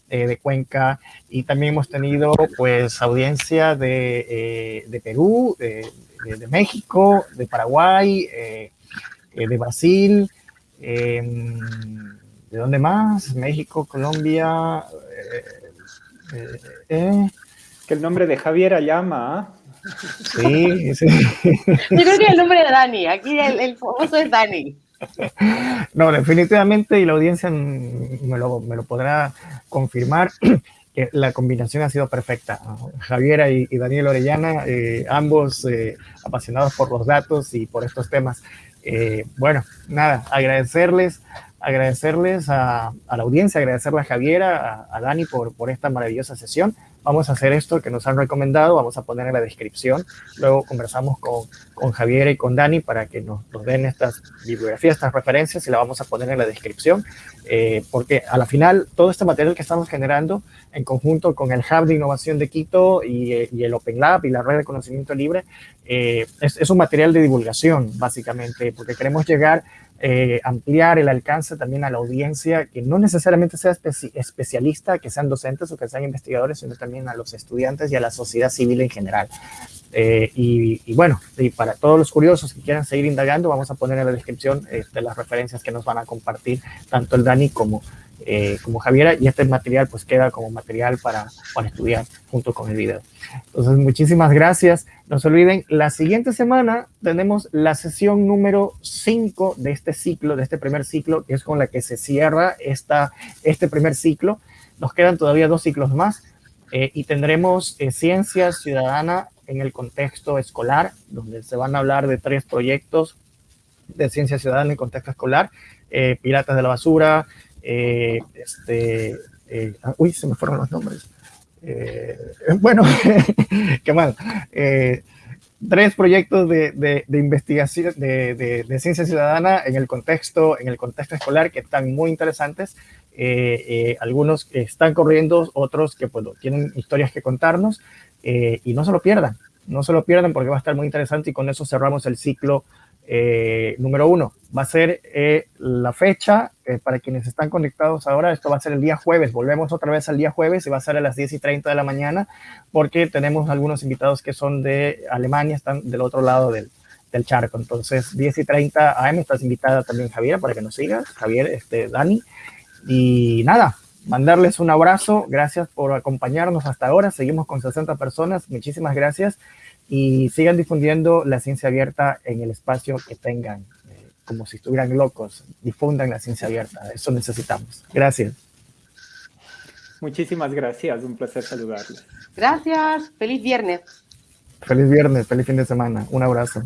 de Cuenca, y también hemos tenido, pues, audiencia de, de Perú, de, México, de Paraguay, de Brasil, em, ¿de dónde más? México, Colombia, eh, que el nombre de Javier llama. ¿ah? Sí, sí. Yo creo que el nombre de Dani, aquí el, famoso es Dani. No, definitivamente, y la audiencia me lo, me lo podrá confirmar, que la combinación ha sido perfecta. Javiera y, Daniel Orellana, eh, ambos eh, apasionados por los datos y por estos temas. Eh, bueno, nada, agradecerles, agradecerles a, a, la audiencia, agradecerle a Javiera, a, a Dani por, por esta maravillosa sesión vamos a hacer esto que nos han recomendado, vamos a poner en la descripción. Luego conversamos con, con Javier y con Dani para que nos, den estas bibliografías, estas referencias y la vamos a poner en la descripción, eh, porque a la final todo este material que estamos generando en conjunto con el Hub de Innovación de Quito y, y, el Open Lab y la red de conocimiento libre eh, es, un material de divulgación, básicamente, porque queremos llegar, eh, ampliar el alcance también a la audiencia, que no necesariamente sea especialista, que sean docentes o que sean investigadores, sino también a los estudiantes y a la sociedad civil en general. Eh, y, bueno, y para todos los curiosos que quieran seguir indagando, vamos a poner en la descripción este, las referencias que nos van a compartir tanto el Dani como, eh, como Javiera, y este material pues queda como material para, para estudiar junto con el video. Entonces, muchísimas gracias. No se olviden, la siguiente semana tenemos la sesión número 5 de este ciclo, de este primer ciclo, que es con la que se cierra esta, este primer ciclo. Nos quedan todavía dos ciclos más eh, y tendremos Ciencia Ciudadana en el contexto escolar, donde se van a hablar de tres proyectos de ciencia ciudadana en contexto escolar, eh, Piratas de la Basura, eh, este, eh, uy, se me fueron los nombres. bueno, qué mal. tres proyectos de, de, investigación de, de, ciencia ciudadana en el contexto, en el contexto escolar que están muy interesantes. algunos que están corriendo, otros que pues, tienen historias que contarnos. Eh, y no se lo pierdan, no se lo pierdan porque va a estar muy interesante y con eso cerramos el ciclo eh, número uno. Va a ser eh, la fecha, para quienes están conectados ahora, esto va a ser el día jueves, volvemos otra vez al día jueves y va a ser a las 10 y 30 de la mañana porque tenemos algunos invitados que son de Alemania, están del otro lado del, del charco. Entonces, 10 y 30 AM, estás invitada también Javier para que nos sigas, Javier, este, Dani. Y nada, mandarles un abrazo. Gracias por acompañarnos hasta ahora. Seguimos con 60 personas. Muchísimas gracias. Y sigan difundiendo la ciencia abierta en el espacio que tengan, eh, como si estuvieran locos. Difundan la ciencia abierta. Eso necesitamos. Gracias. Muchísimas gracias. Un placer saludarles. Gracias. Feliz viernes. Feliz viernes. Feliz fin de semana. Un abrazo.